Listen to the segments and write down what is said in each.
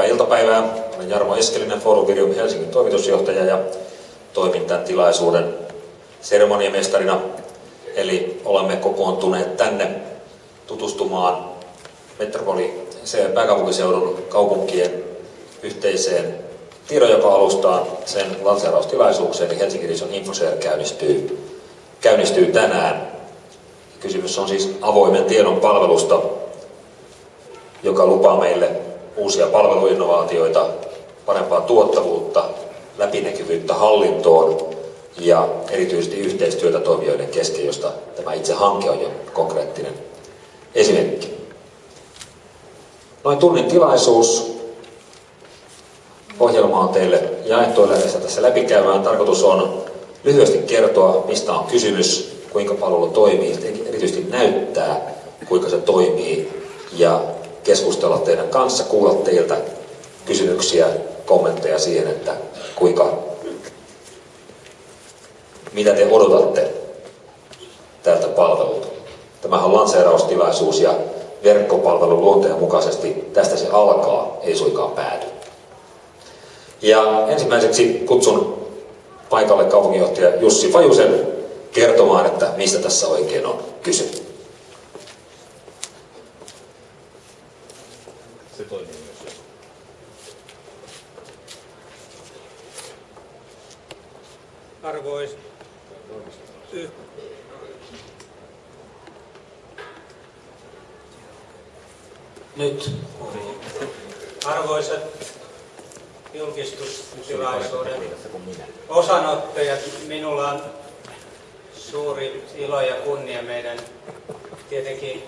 Hyvää iltapäivää. Olen Jarmo Eskelinen, Foruvirium Helsingin toimitusjohtaja ja toimin tämän tilaisuuden seremoniamestarina. Eli olemme kokoontuneet tänne tutustumaan metropoli pääkaupunkiseudun kaupunkien yhteiseen tiedonjako-alustaan sen lanseeraustilaisuukseen, eli Helsingin Rison Infoshare käynnistyy, käynnistyy tänään. Kysymys on siis avoimen tiedon palvelusta, joka lupaa meille uusia palveluinnovaatioita, parempaa tuottavuutta, läpinäkyvyyttä hallintoon ja erityisesti yhteistyötä toimijoiden kesken, josta tämä itse hanke on jo konkreettinen esimerkki. Noin tunnin tilaisuus. Ohjelma on teille jaettu yleensä tässä läpikäymään. Tarkoitus on lyhyesti kertoa, mistä on kysymys, kuinka palvelu toimii, erityisesti näyttää, kuinka se toimii ja keskustella teidän kanssa, kuulla teiltä kysymyksiä, kommentteja siihen, että kuinka, mitä te odotatte tältä palvelulta. Tämähän on lanseeraustilaisuus ja verkkopalvelun luonteen mukaisesti tästä se alkaa, ei suinkaan pääty. Ja ensimmäiseksi kutsun paikalle kaupunginjohtaja Jussi Fajusen kertomaan, että mistä tässä oikein on kyse. Toimii myös. Arvois, nyt arvoisat julkistustilaisuuden osanottajat, minulla on suuri ilo ja kunnia meidän tietenkin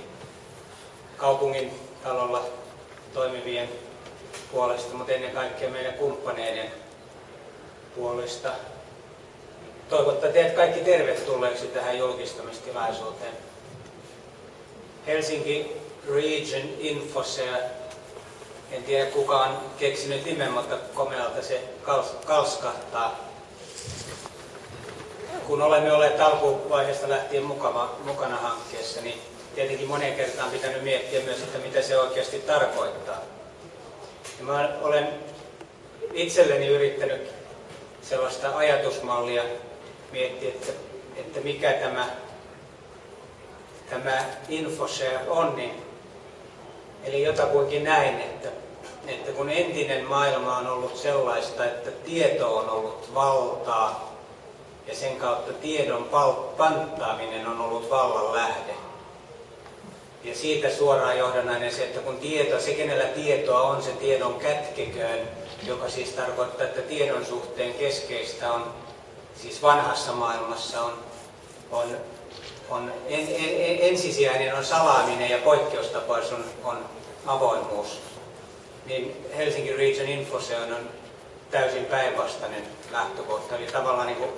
kaupungin talolla toimivien puolesta, mutta ennen kaikkea meidän kumppaneiden puolesta toivottaa teidät kaikki tervetulleeksi tähän julkistamistilaisuuteen. Helsinki Region Infosea. En tiedä kuka on keksinyt nimen, mutta komealta se kalskahtaa. Kun olemme olleet alkuvaiheesta lähtien mukana, mukana hankkeessa, niin tietenkin moneen kertaan pitänyt miettiä myös, että mitä se oikeasti tarkoittaa. Ja mä olen itselleni yrittänyt sellaista ajatusmallia miettiä, että, että mikä tämä, tämä InfoShare on, niin Eli jotakuinkin näin, että, että kun entinen maailma on ollut sellaista, että tieto on ollut valtaa ja sen kautta tiedon panttaaminen on ollut vallan lähde. Ja siitä suoraan johdannainen se, että kun tieto, se kenellä tietoa on, se tiedon kätkeköön, joka siis tarkoittaa, että tiedon suhteen keskeistä on, siis vanhassa maailmassa on, on on en, en, ensisijainen on salaaminen ja poikkeustapaus on, on avoimuus, niin Helsingin Region Infoseon on täysin päinvastainen lähtökohta. Eli tavallaan niin kuin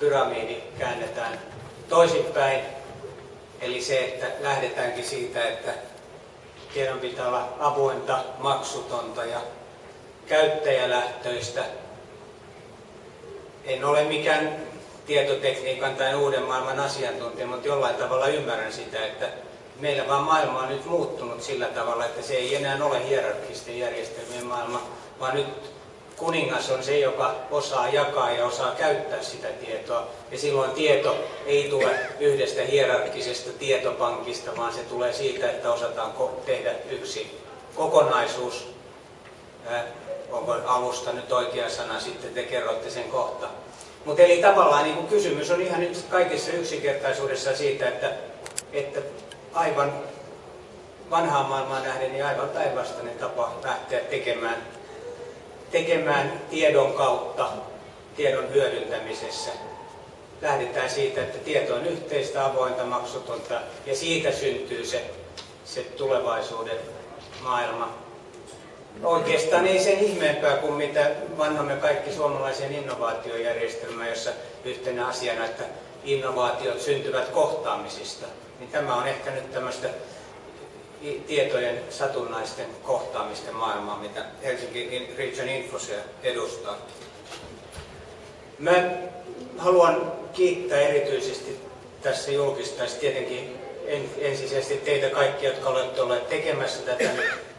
pyramidi käännetään toisinpäin. Eli se, että lähdetäänkin siitä, että tiedon pitää olla avointa, maksutonta ja käyttäjälähtöistä. En ole mikään tietotekniikan tai uuden maailman asiantuntija, mutta jollain tavalla ymmärrän sitä, että meillä vaan maailma on nyt muuttunut sillä tavalla, että se ei enää ole hierarkisten järjestelmien maailma, vaan nyt kuningas on se, joka osaa jakaa ja osaa käyttää sitä tietoa. Ja silloin tieto ei tule yhdestä hierarkisesta tietopankista, vaan se tulee siitä, että osataan tehdä yksi kokonaisuus. onko alusta nyt oikea sana, sitten te kerrotte sen kohta. Mutta eli tavallaan niin kuin kysymys on ihan nyt kaikessa yksinkertaisuudessa siitä, että, että aivan vanhaan maailmaan nähden niin aivan päinvastainen tapa lähteä tekemään, tekemään tiedon kautta, tiedon hyödyntämisessä. Lähdetään siitä, että tieto on yhteistä, avointa, maksutonta ja siitä syntyy se, se tulevaisuuden maailma oikeastaan ei sen ihmeempää kuin mitä vanhamme kaikki suomalaisen innovaatiojärjestelmään, jossa yhtenä asiana, että innovaatiot syntyvät kohtaamisista. Niin tämä on ehkä nyt tämmöistä tietojen satunnaisten kohtaamisten maailmaa, mitä Helsinki Region Infosia edustaa. Mä haluan kiittää erityisesti tässä julkistaisi tietenkin ensisijaisesti teitä kaikkia, jotka olette olleet tekemässä tätä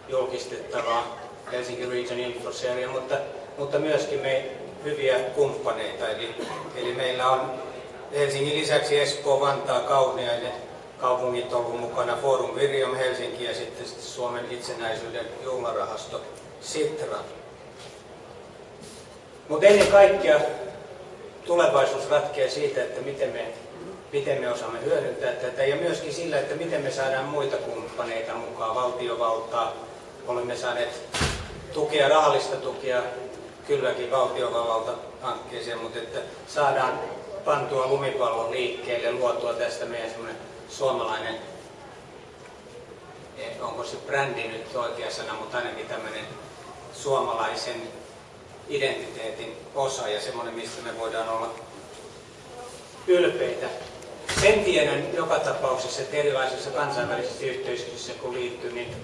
julkistettavaa Helsinki Region Infoseria, mutta, mutta myöskin me hyviä kumppaneita. Eli, eli meillä on Helsingin lisäksi Espoo, Vantaa, Kauniainen kaupungit ollut mukana Forum Virium Helsinki ja sitten Suomen itsenäisyyden juhlarahasto Sitra. Mutta ennen kaikkea tulevaisuus ratkeaa siitä, että miten me, miten me osaamme hyödyntää tätä ja myöskin sillä, että miten me saadaan muita kumppaneita mukaan, valtiovaltaa. Olemme saaneet tukea, rahallista tukea kylläkin valtiovallalta hankkeeseen, mutta että saadaan pantua lumipallon liikkeelle, luotua tästä meidän semmoinen suomalainen, eh, onko se brändi nyt oikea sana, mutta ainakin tämmöinen suomalaisen identiteetin osa ja semmoinen, mistä me voidaan olla ylpeitä. Sen tiedän joka tapauksessa, että erilaisissa kansainvälisissä yhteisöissä kun liittyy, niin,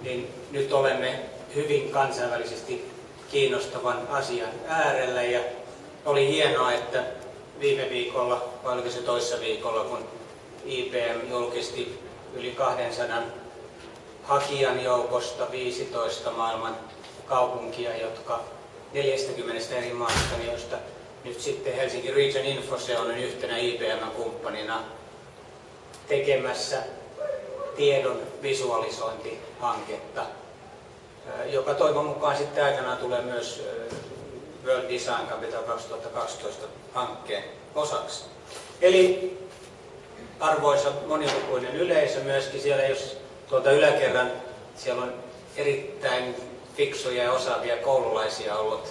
niin nyt olemme hyvin kansainvälisesti kiinnostavan asian äärellä ja oli hienoa, että viime viikolla, vai oliko se toissa viikolla, kun IBM julkisti yli 200 hakijan joukosta 15 maailman kaupunkia, jotka 40 eri maasta, joista nyt sitten Helsinki Region Infose on yhtenä IBM-kumppanina tekemässä tiedon visualisointihanketta, joka toivon mukaan sitten aikanaan tulee myös World Design Capital 2012 hankkeen osaksi. Eli arvoisa monilukuinen yleisö myöskin siellä, jos tuolta yläkerran siellä on erittäin fiksuja ja osaavia koululaisia ollut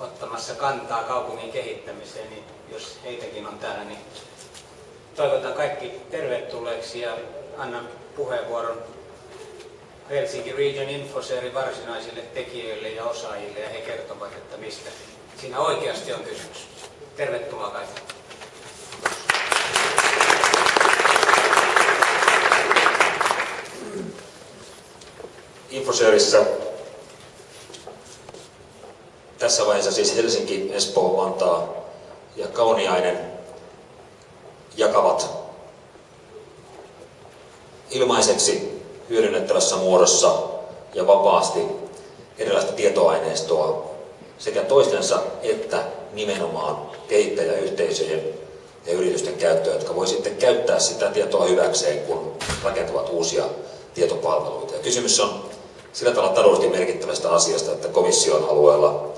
ottamassa kantaa kaupungin kehittämiseen, niin jos heitäkin on täällä, niin toivotan kaikki tervetulleeksi ja annan puheenvuoron Helsinki Region Infoseerin varsinaisille tekijöille ja osaajille ja he kertovat, että mistä siinä oikeasti on kysymys. Tervetuloa kaikille. Infoseerissä tässä vaiheessa siis Helsinki, Espoo, Vantaa ja Kauniainen jakavat ilmaiseksi hyödynnettävässä muodossa ja vapaasti erilaista tietoaineistoa sekä toistensa että nimenomaan kehittäjäyhteisöjen ja yritysten käyttöön, jotka voi sitten käyttää sitä tietoa hyväkseen, kun rakentavat uusia tietopalveluita. Ja kysymys on sillä tavalla taloudellisesti merkittävästä asiasta, että komission alueella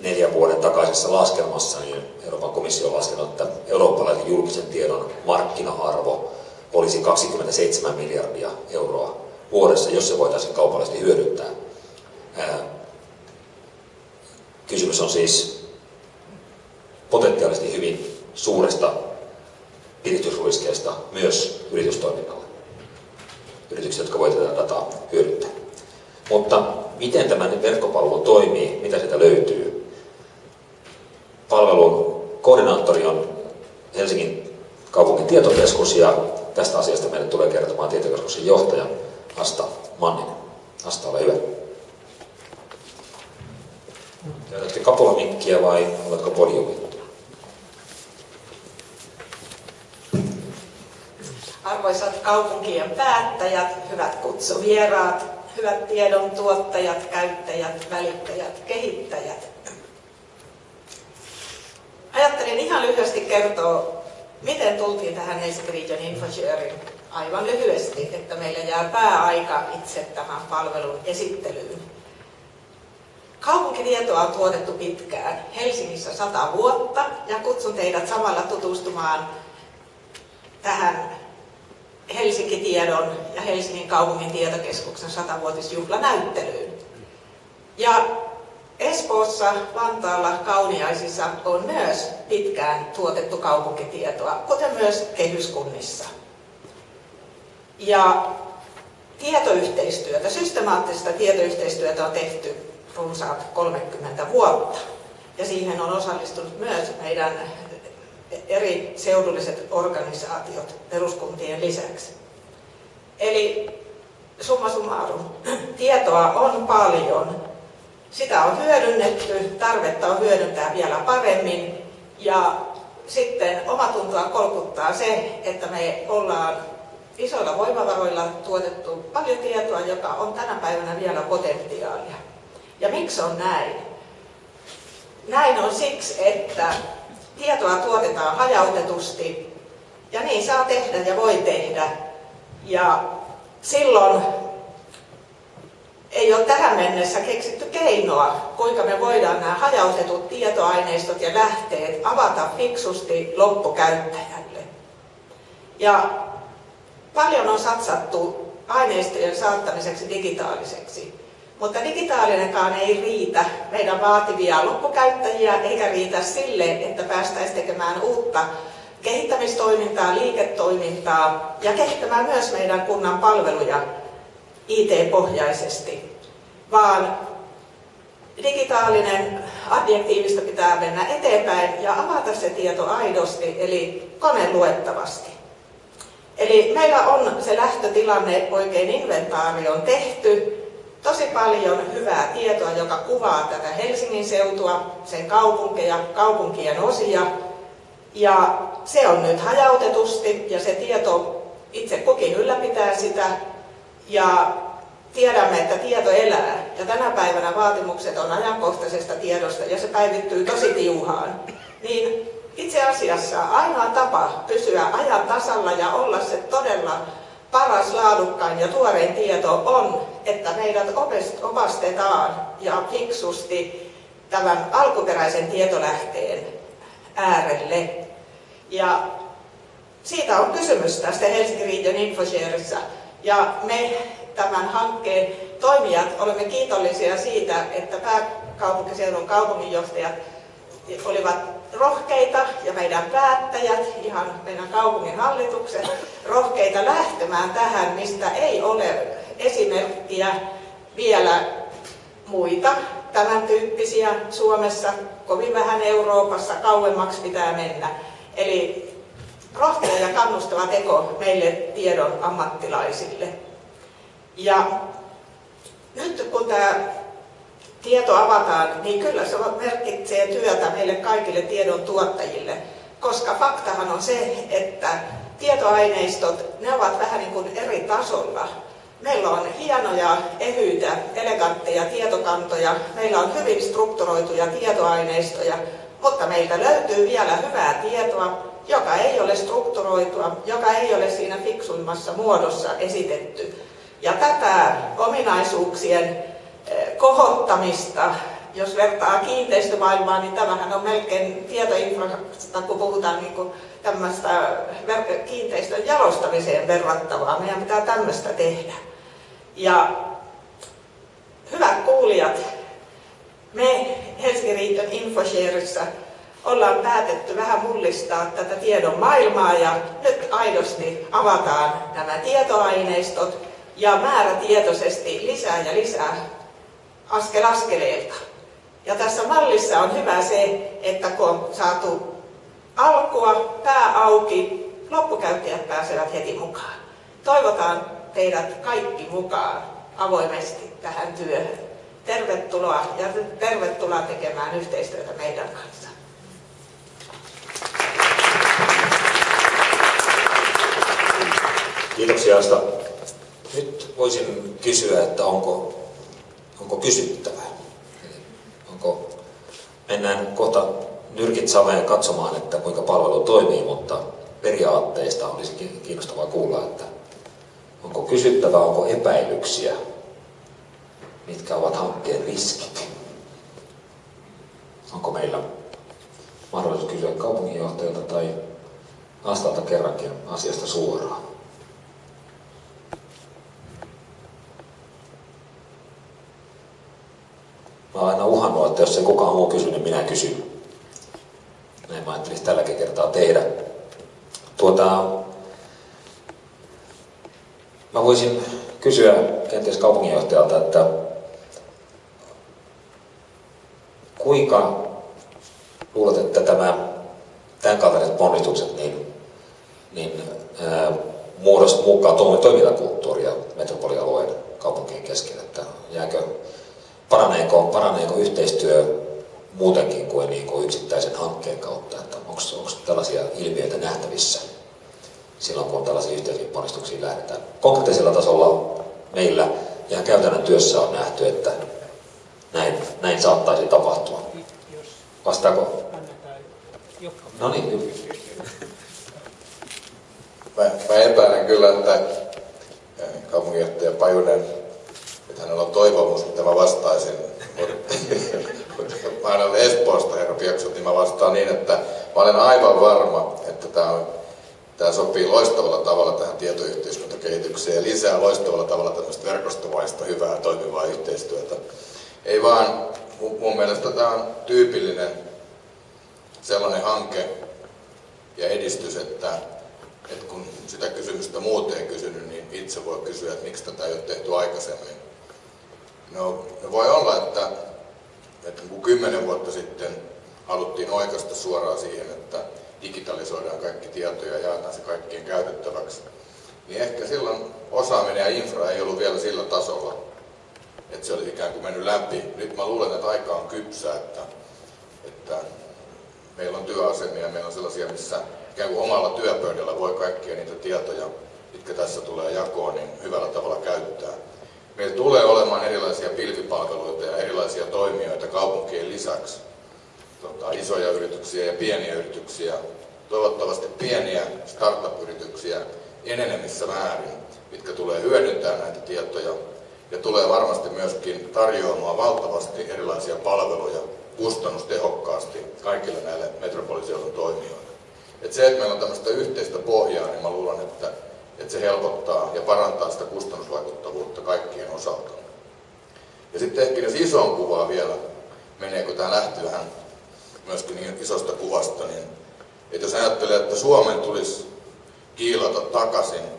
neljän vuoden takaisessa laskelmassa niin Euroopan komissio on laskenut, että eurooppalaisen julkisen tiedon markkina-arvo olisi 27 miljardia euroa vuodessa, jos se voitaisiin kaupallisesti hyödyntää. Kysymys on siis potentiaalisesti hyvin suuresta piristysruiskeesta myös yritystoiminnalle. Yritykset, jotka voivat tätä dataa hyödyntää. Mutta miten tämä verkkopalvelu toimii, mitä sitä löytyy? Palvelun koordinaattori on Helsingin kaupungin tietokeskus ja tästä asiasta meille tulee kertomaan tietokeskuksen johtaja Asta Manninen. Asta, ole hyvä. Käytätkö kapulamikkiä vai oletko podiumilla? Arvoisat kaupunkien päättäjät, hyvät kutsuvieraat, hyvät tiedon tuottajat, käyttäjät, välittäjät, kehittäjät. Ajattelin ihan lyhyesti kertoa, miten tultiin tähän Helsinki Region InfoSharing aivan lyhyesti, että meillä jää pääaika itse tämän palvelun esittelyyn. Kaupunkitietoa on tuotettu pitkään, Helsingissä sata vuotta, ja kutsun teidät samalla tutustumaan tähän Helsinki-tiedon ja Helsingin kaupungin tietokeskuksen satavuotisjuhlanäyttelyyn. Ja Espoossa, Vantaalla, Kauniaisissa on myös pitkään tuotettu kaupunkitietoa, kuten myös kehyskunnissa. Ja tietoyhteistyötä, systemaattista tietoyhteistyötä on tehty runsaat 30 vuotta. Ja siihen on osallistunut myös meidän eri seudulliset organisaatiot peruskuntien lisäksi. Eli summa summarum, tietoa on paljon, sitä on hyödynnetty, tarvetta on hyödyntää vielä paremmin ja sitten omatuntoa kolkuttaa se, että me ollaan isoilla voimavaroilla tuotettu paljon tietoa, joka on tänä päivänä vielä potentiaalia. Ja miksi on näin? Näin on siksi, että tietoa tuotetaan hajautetusti ja niin saa tehdä ja voi tehdä. Ja silloin ei ole tähän mennessä keksitty keinoa, kuinka me voidaan nämä hajautetut tietoaineistot ja lähteet avata fiksusti loppukäyttäjälle. Ja paljon on satsattu aineistojen saattamiseksi digitaaliseksi. Mutta digitaalinenkaan ei riitä. Meidän vaativia loppukäyttäjiä, eikä riitä sille, että päästäisiin tekemään uutta kehittämistoimintaa, liiketoimintaa ja kehittämään myös meidän kunnan palveluja IT-pohjaisesti, vaan digitaalinen adjektiivista pitää mennä eteenpäin ja avata se tieto aidosti, eli koneluettavasti. Eli meillä on se lähtötilanne, oikein inventaari on tehty, tosi paljon hyvää tietoa, joka kuvaa tätä Helsingin seutua, sen kaupunkeja, kaupunkien osia. Ja se on nyt hajautetusti ja se tieto itse kukin ylläpitää sitä. Ja tiedämme, että tieto elää. Ja tänä päivänä vaatimukset on ajankohtaisesta tiedosta ja se päivittyy tosi tiuhaan. Niin itse asiassa ainoa tapa pysyä ajan tasalla ja olla se todella paras, laadukkain ja tuorein tieto on, että meidät opastetaan ja fiksusti tämän alkuperäisen tietolähteen äärelle. Ja siitä on kysymys tästä Helsingin Region Infosharessa. Ja me tämän hankkeen toimijat olemme kiitollisia siitä, että pääkaupunkiseudun kaupunginjohtajat olivat rohkeita ja meidän päättäjät, ihan meidän kaupungin hallitukset, rohkeita lähtemään tähän, mistä ei ole esimerkkiä vielä muita tämän tyyppisiä Suomessa, kovin vähän Euroopassa, kauemmaksi pitää mennä. Eli rohkea ja kannustava teko meille tiedon ammattilaisille. Ja nyt kun tämä tieto avataan, niin kyllä se merkitsee työtä meille kaikille tiedon tuottajille. Koska faktahan on se, että tietoaineistot, ne ovat vähän niin kuin eri tasolla. Meillä on hienoja, ehyitä, elegantteja tietokantoja, meillä on hyvin strukturoituja tietoaineistoja, mutta meiltä löytyy vielä hyvää tietoa, joka ei ole strukturoitua, joka ei ole siinä fiksuimmassa muodossa esitetty. Ja tätä ominaisuuksien kohottamista. Jos vertaa kiinteistömaailmaa, niin tämähän on melkein tietoinfrasta, kun puhutaan niin tämmöistä kiinteistön jalostamiseen verrattavaa. Meidän pitää tämmöistä tehdä. Ja hyvät kuulijat, me Helsingin Riiton Infoshareissa ollaan päätetty vähän mullistaa tätä tiedon maailmaa ja nyt aidosti avataan nämä tietoaineistot ja määrätietoisesti lisää ja lisää askel askeleelta. Ja tässä mallissa on hyvä se, että kun on saatu alkua, pää auki, loppukäyttäjät pääsevät heti mukaan. Toivotaan teidät kaikki mukaan avoimesti tähän työhön. Tervetuloa ja tervetuloa tekemään yhteistyötä meidän kanssa. Kiitoksia Asta. Nyt voisin kysyä, että onko onko kysyttävää. onko, mennään kohta nyrkit saveen katsomaan, että kuinka palvelu toimii, mutta periaatteista olisi kiinnostavaa kuulla, että onko kysyttävää, onko epäilyksiä, mitkä ovat hankkeen riskit. Onko meillä mahdollisuus kysyä kaupunginjohtajalta tai Astalta kerrankin asiasta suoraan. Mä oon aina uhannut, että jos ei kukaan muu kysy, niin minä kysyn. Näin mä ajattelin tälläkin kertaa tehdä. Tuota, mä voisin kysyä kenties kaupunginjohtajalta, että kuinka luulet, että tämä, tämän kaltaiset ponnistukset niin, niin ää, muodost, muokkaa toimintakulttuuria metropolialueen kaupunkien kesken, että jääkö paraneeko, paraneeko yhteistyö muutenkin kuin, niin kuin yksittäisen hankkeen kautta, että onko, onko tällaisia ilmiöitä nähtävissä? silloin, kun tällaisiin yhteisiin ponnistuksiin lähdetään. Konkreettisella tasolla meillä ihan käytännön työssä on nähty, että näin, näin saattaisi tapahtua. Vastaako? No niin, Mä, mä epäilen kyllä, että kaupunginjohtaja Pajunen, että hänellä on toivomus, että mä vastaisin. mä olen Espoosta, herra Pieksut, niin mä vastaan niin, että mä olen aivan varma, että tämä on Tämä sopii loistavalla tavalla tähän tietoyhteiskuntakehitykseen ja lisää loistavalla tavalla tämmöistä verkostovaista hyvää toimivaa yhteistyötä. Ei vaan, mun mielestä tämä on tyypillinen sellainen hanke ja edistys, että, että kun sitä kysymystä muuten kysynyt, niin itse voi kysyä, että miksi tätä ei ole tehty aikaisemmin. No, voi olla, että, että kun kymmenen vuotta sitten haluttiin oikeasta suoraan siihen, että digitalisoidaan kaikki tietoja ja jaetaan se kaikkien käytettäväksi, niin ehkä silloin osaaminen ja infra ei ollut vielä sillä tasolla, että se olisi ikään kuin mennyt läpi. Nyt mä luulen, että aika on kypsä, että, että meillä on työasemia, meillä on sellaisia, missä ikään kuin omalla työpöydällä voi kaikkia niitä tietoja, mitkä tässä tulee jakoon, niin hyvällä tavalla käyttää. Meillä tulee olemaan erilaisia pilvipalveluita ja erilaisia toimijoita kaupunkien lisäksi tota, isoja yrityksiä ja pieniä yrityksiä, toivottavasti pieniä startup-yrityksiä enenevissä määrin, mitkä tulee hyödyntää näitä tietoja ja tulee varmasti myöskin tarjoamaan valtavasti erilaisia palveluja kustannustehokkaasti kaikille näille metropoliseudun toimijoille. Et se, että meillä on tämmöistä yhteistä pohjaa, niin mä luulen, että, että se helpottaa ja parantaa sitä kustannusvaikuttavuutta kaikkien osalta. Ja sitten ehkä jos isoon kuvaan vielä, meneekö tämä lähti vähän myöskin niin isosta kuvasta, niin että jos ajattelee, että Suomen tulisi kiilata takaisin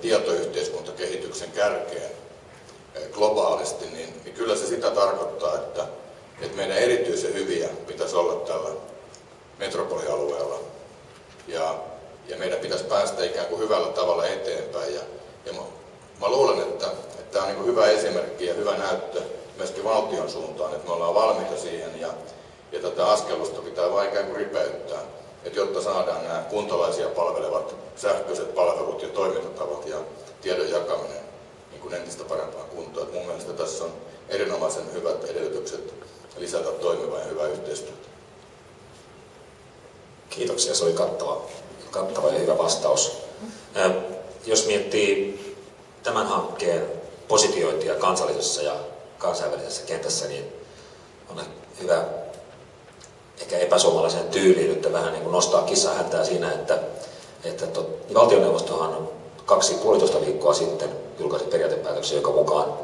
tietoyhteiskuntakehityksen kärkeen eh, globaalisti, niin, niin kyllä se sitä tarkoittaa, että, että meidän erityisen hyviä pitäisi olla tällä metropolialueella. Ja, ja meidän pitäisi päästä ikään kuin hyvällä tavalla eteenpäin. Ja, ja mä, mä luulen, että, että tämä on niin hyvä esimerkki ja hyvä näyttö myöskin valtion suuntaan, että me ollaan valmiita siihen ja, ja tätä askelusta pitää vain ikään kuin ripeyttää, että jotta saadaan nämä kuntalaisia palvelevat sähköiset palvelut ja toimintatavat ja tiedon jakaminen niin kuin entistä parempaan kuntoon. Että mun mielestä tässä on erinomaisen hyvät edellytykset lisätä toimivaa ja hyvää yhteistyötä. Kiitoksia, se oli kattava, kattava ja hyvä vastaus. Jos miettii tämän hankkeen positiointia kansallisessa ja kansainvälisessä kentässä, niin on hyvä ehkä epäsuomalaisen tyyliin, että vähän niin kuin nostaa kissa häntää siinä, että, että tot, valtioneuvostohan kaksi puolitoista viikkoa sitten julkaisi periaatepäätöksen, joka mukaan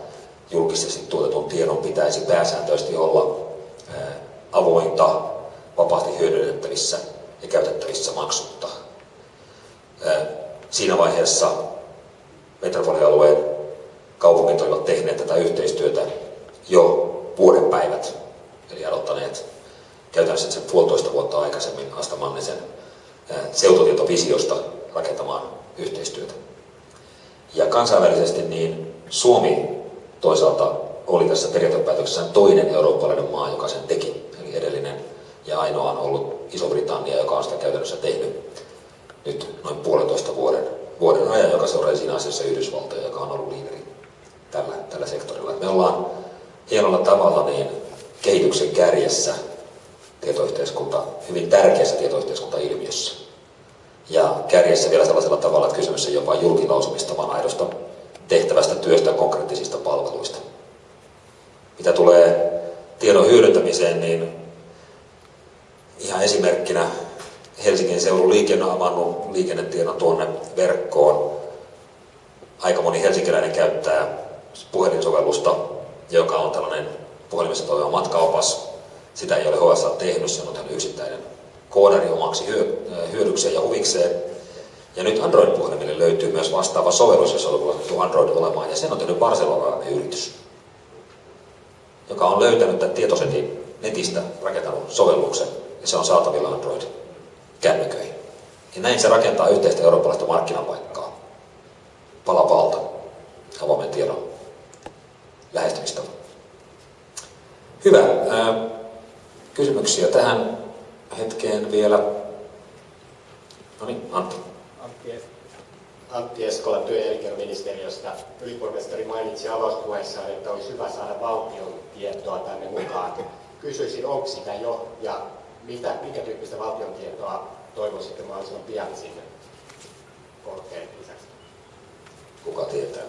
julkisesti tuotetun tiedon pitäisi pääsääntöisesti olla ää, avointa, vapaasti hyödynnettävissä ja käytettävissä maksutta. Siinä vaiheessa metropolialueen kaupungit olivat tehneet tätä yhteistyötä jo vuoden päivät, eli aloittaneet käytännössä sen puolitoista vuotta aikaisemmin Asta Mannisen seututietovisiosta rakentamaan yhteistyötä. Ja kansainvälisesti niin Suomi toisaalta oli tässä periaatepäätöksessä toinen eurooppalainen maa, joka sen teki. Eli edellinen ja ainoa on ollut Iso-Britannia, joka on sitä käytännössä tehnyt nyt noin puolentoista vuoden, vuoden ajan, joka seuraa siinä asiassa Yhdysvaltoja, joka on ollut liideri tällä, tällä sektorilla. Me ollaan hienolla tavalla niin kehityksen kärjessä tietoyhteiskunta, hyvin tärkeässä tietoyhteiskuntailmiössä. Ja kärjessä vielä sellaisella tavalla, että kysymys ei jopa julkilausumista, vaan aidosta tehtävästä työstä konkreettisista palveluista. Mitä tulee tiedon hyödyntämiseen, niin ihan esimerkkinä Helsingin seudun liikenne avannut liikennetiedon tuonne verkkoon. Aika moni helsinkiläinen käyttää puhelinsovellusta, joka on tällainen puhelimessa toimiva matkaopas, sitä ei ole HSA tehnyt, se on yksittäinen koodari omaksi hyödykseen ja huvikseen. Ja nyt Android-puhelimille löytyy myös vastaava sovellus, jossa on luotettu Android olemaan, ja sen on tehnyt barcelonalainen yritys, joka on löytänyt tämän tietosetin netistä rakentanut sovelluksen, ja se on saatavilla Android-kännyköihin. Ja näin se rakentaa yhteistä eurooppalaista markkinapaikkaa pala palta avoimen tiedon lähestymistä. Hyvä. Kysymyksiä tähän hetkeen vielä. No niin, Antti. Antti Eskola työ- ja elinkeinoministeriöstä. Ylipormestari mainitsi avauspuheessaan, että olisi hyvä saada valtion tietoa tänne mukaan. Kysyisin, onko sitä jo ja mitä, minkä tyyppistä valtion tietoa toivoisitte mahdollisimman pian sinne korkean lisäksi? Kuka tietää?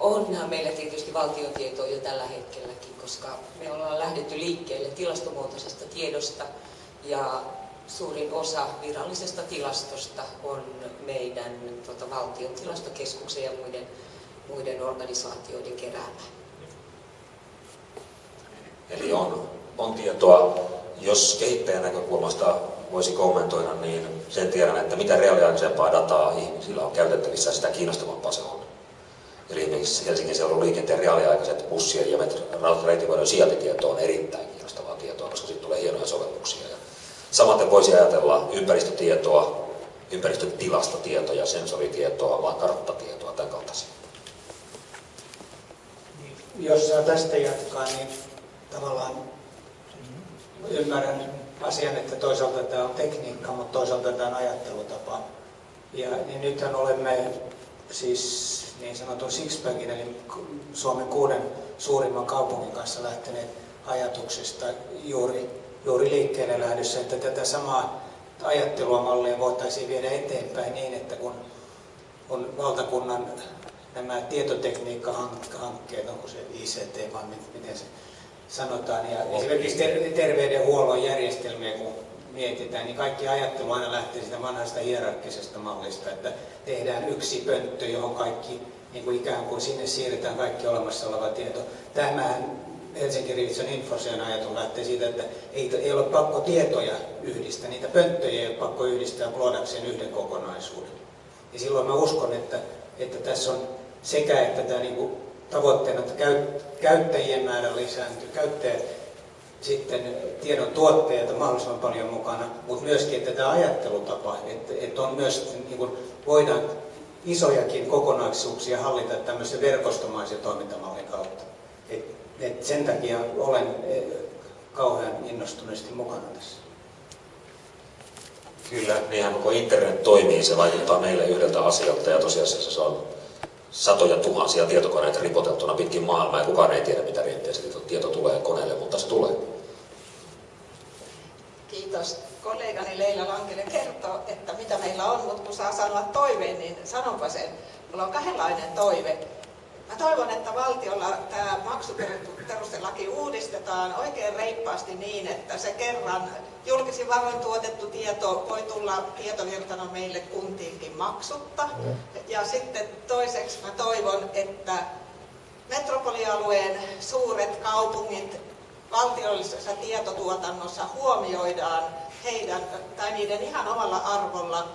Onhan meillä tietysti valtiotietoa jo tällä hetkelläkin, koska me ollaan lähdetty liikkeelle tilastomuotoisesta tiedosta ja suurin osa virallisesta tilastosta on meidän tota, valtion tilastokeskuksen ja muiden, muiden organisaatioiden keräämä. Eli on, on tietoa. Jos kehittäjän näkökulmasta voisi kommentoida, niin sen tiedän, että mitä reaaliaikaisempaa dataa ihmisillä on käytettävissä, sitä kiinnostavampaa se on. Eli esimerkiksi Helsingin seudun liikenteen reaaliaikaiset bussien ja reitivuodon sijaintitieto on erittäin kiinnostavaa tietoa, koska siitä tulee hienoja sovelluksia. Ja samaten voisi ajatella ympäristötietoa, ympäristötilastotietoja, sensoritietoa, karttatietoa, tämän kaltaisia. Jos saa tästä jatkaa, niin tavallaan ymmärrän asian, että toisaalta tämä on tekniikka, mutta toisaalta tämä on ajattelutapa. Ja niin nythän olemme siis niin sanotun Sixpackin, eli Suomen kuuden suurimman kaupungin kanssa lähteneet ajatuksesta juuri, juuri liikkeelle lähdössä, että tätä samaa ajattelua mallia voitaisiin viedä eteenpäin niin, että kun on valtakunnan nämä tietotekniikkahankkeet, onko se ICT vai miten se sanotaan, ja esimerkiksi terveydenhuollon järjestelmiä, kun mietitään, niin kaikki ajattelu aina lähtee siitä vanhasta hierarkkisesta mallista, että tehdään yksi pönttö, johon kaikki niin kuin ikään kuin sinne siirretään kaikki olemassa oleva tieto. Tämähän Helsingin Rivitson Infosian ajatus lähtee siitä, että ei, ei ole pakko tietoja yhdistää, niitä pönttöjä ei ole pakko yhdistää luodakseen yhden kokonaisuuden. Ja silloin mä uskon, että, että tässä on sekä, että tämä niin kuin tavoitteena, että käyttäjien määrä lisääntyy, käyttäjät sitten tiedon tuotteita mahdollisimman paljon mukana, mutta myöskin, että tämä ajattelutapa, että, että on myös, niin kuin voidaan isojakin kokonaisuuksia hallita tämmöisen verkostomaisen toimintamallin kautta. Et, et sen takia olen e, kauhean innostuneesti mukana tässä. Kyllä, niinhän koko internet toimii, se vaikuttaa meille yhdeltä asialta ja tosiasiassa se on satoja tuhansia tietokoneita ripoteltuna pitkin maailmaa ja kukaan ei tiedä, mitä riittää se tieto tulee koneelle, mutta se tulee. Kiitos. Kollegani Leila Lankele kertoo, että mitä meillä on, mutta kun saa sanoa toiveen, niin sanonpa sen. Mulla on kahdenlainen toive. Mä toivon, että valtiolla tämä maksuperustelaki uudistetaan oikein reippaasti niin, että se kerran julkisin varoin tuotettu tieto voi tulla tietovirtana meille kuntiinkin maksutta. Ja sitten toiseksi mä toivon, että metropolialueen suuret kaupungit valtiollisessa tietotuotannossa huomioidaan heidän tai niiden ihan omalla arvolla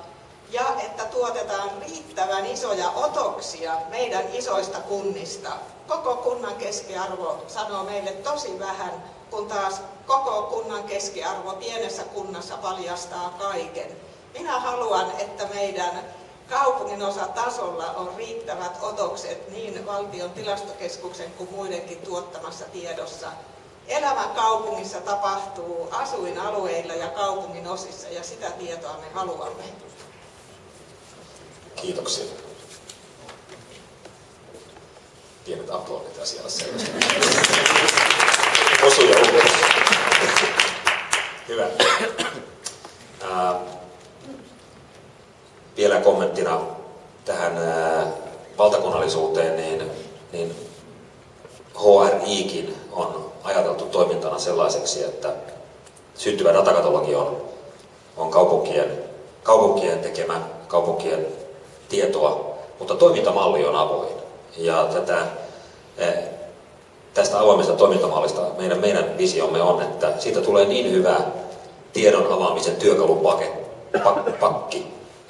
ja että tuotetaan riittävän isoja otoksia meidän isoista kunnista. Koko kunnan keskiarvo sanoo meille tosi vähän, kun taas koko kunnan keskiarvo pienessä kunnassa paljastaa kaiken. Minä haluan, että meidän kaupungin osa tasolla on riittävät otokset niin valtion tilastokeskuksen kuin muidenkin tuottamassa tiedossa. Elämä kaupungissa tapahtuu asuinalueilla ja kaupungin osissa ja sitä tietoa me haluamme. Kiitoksia. Pienet aplodit asialle selvästi. Osuja Hyvä. Ää, vielä kommenttina tähän ää, valtakunnallisuuteen, niin, niin HRIkin on ajateltu toimintana sellaiseksi, että syntyvä datakatalogi on, on kaupunkien, kaupunkien tekemä, kaupunkien tietoa, mutta toimintamalli on avoin. Ja tätä, eh, tästä avoimesta toimintamallista meidän, meidän visiomme on, että siitä tulee niin hyvä tiedon avaamisen työkalupakki,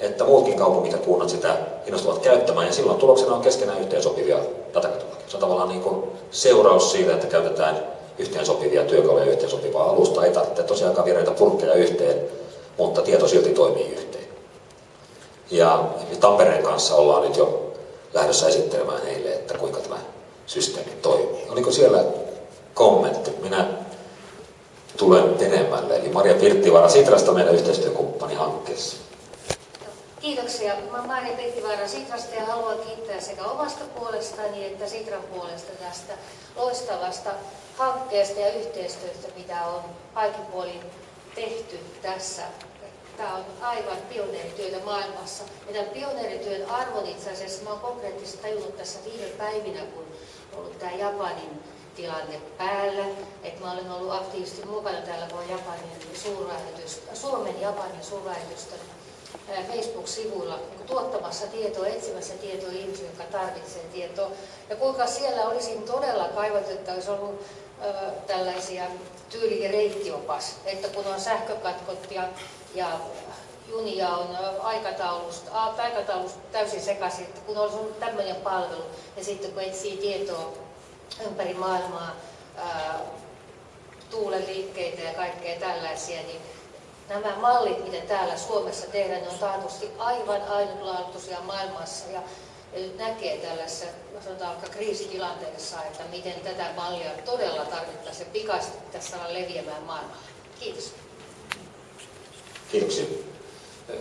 että muutkin kaupungit ja kunnat sitä innostuvat käyttämään, ja silloin tuloksena on keskenään yhteensopivia datakatalogia. Se on tavallaan niin kuin seuraus siitä, että käytetään yhteensopivia työkaluja, yhteensopivaa alusta. Ei tarvitse tosiaankaan viedä purkkeja yhteen, mutta tieto silti toimii yhteen. Ja Tampereen kanssa ollaan nyt jo lähdössä esittelemään heille, että kuinka tämä systeemi toimii. Oliko siellä kommentti? Minä tulen enemmälle. Eli Maria Pirttivaara Sitrasta meidän yhteistyökumppani hankkeessa. Kiitoksia. Mä olen Maria Pirttivaara Sitrasta ja haluan kiittää sekä omasta puolestani että Sitran puolesta tästä loistavasta hankkeesta ja yhteistyöstä, mitä on kaikin puolin tehty tässä. Tämä on aivan pioneerityötä maailmassa. Ja tämän pioneerityön arvon itse asiassa mä konkreettisesti tajunnut tässä viime päivinä, kun on ollut tämä Japanin tilanne päällä. Että mä olen ollut aktiivisesti mukana täällä, kun Japanin Suomen Japanin suurlähetystön Facebook-sivuilla niin tuottamassa tietoa, etsimässä tietoa ihmisille, jotka tarvitsevat tietoa. Ja kuinka siellä olisi todella kaivattu, että olisi ollut tällaisia tyyli- ja reittiopas, että kun on sähkökatkot ja, ja junia on aikataulusta, aikataulusta täysin sekaisin, että kun olisi ollut tämmöinen palvelu, ja sitten kun etsii tietoa ympäri maailmaa, ää, tuulen liikkeitä ja kaikkea tällaisia, niin nämä mallit, mitä täällä Suomessa tehdään, ne on taatusti aivan ainutlaatuisia maailmassa. Ja, ja nyt näkee tällaisessa sanotaan kriisitilanteessa, että miten tätä mallia todella tarvittaisiin pikaisesti tässä saada leviämään maailmalle. Kiitos. Kiitoksia.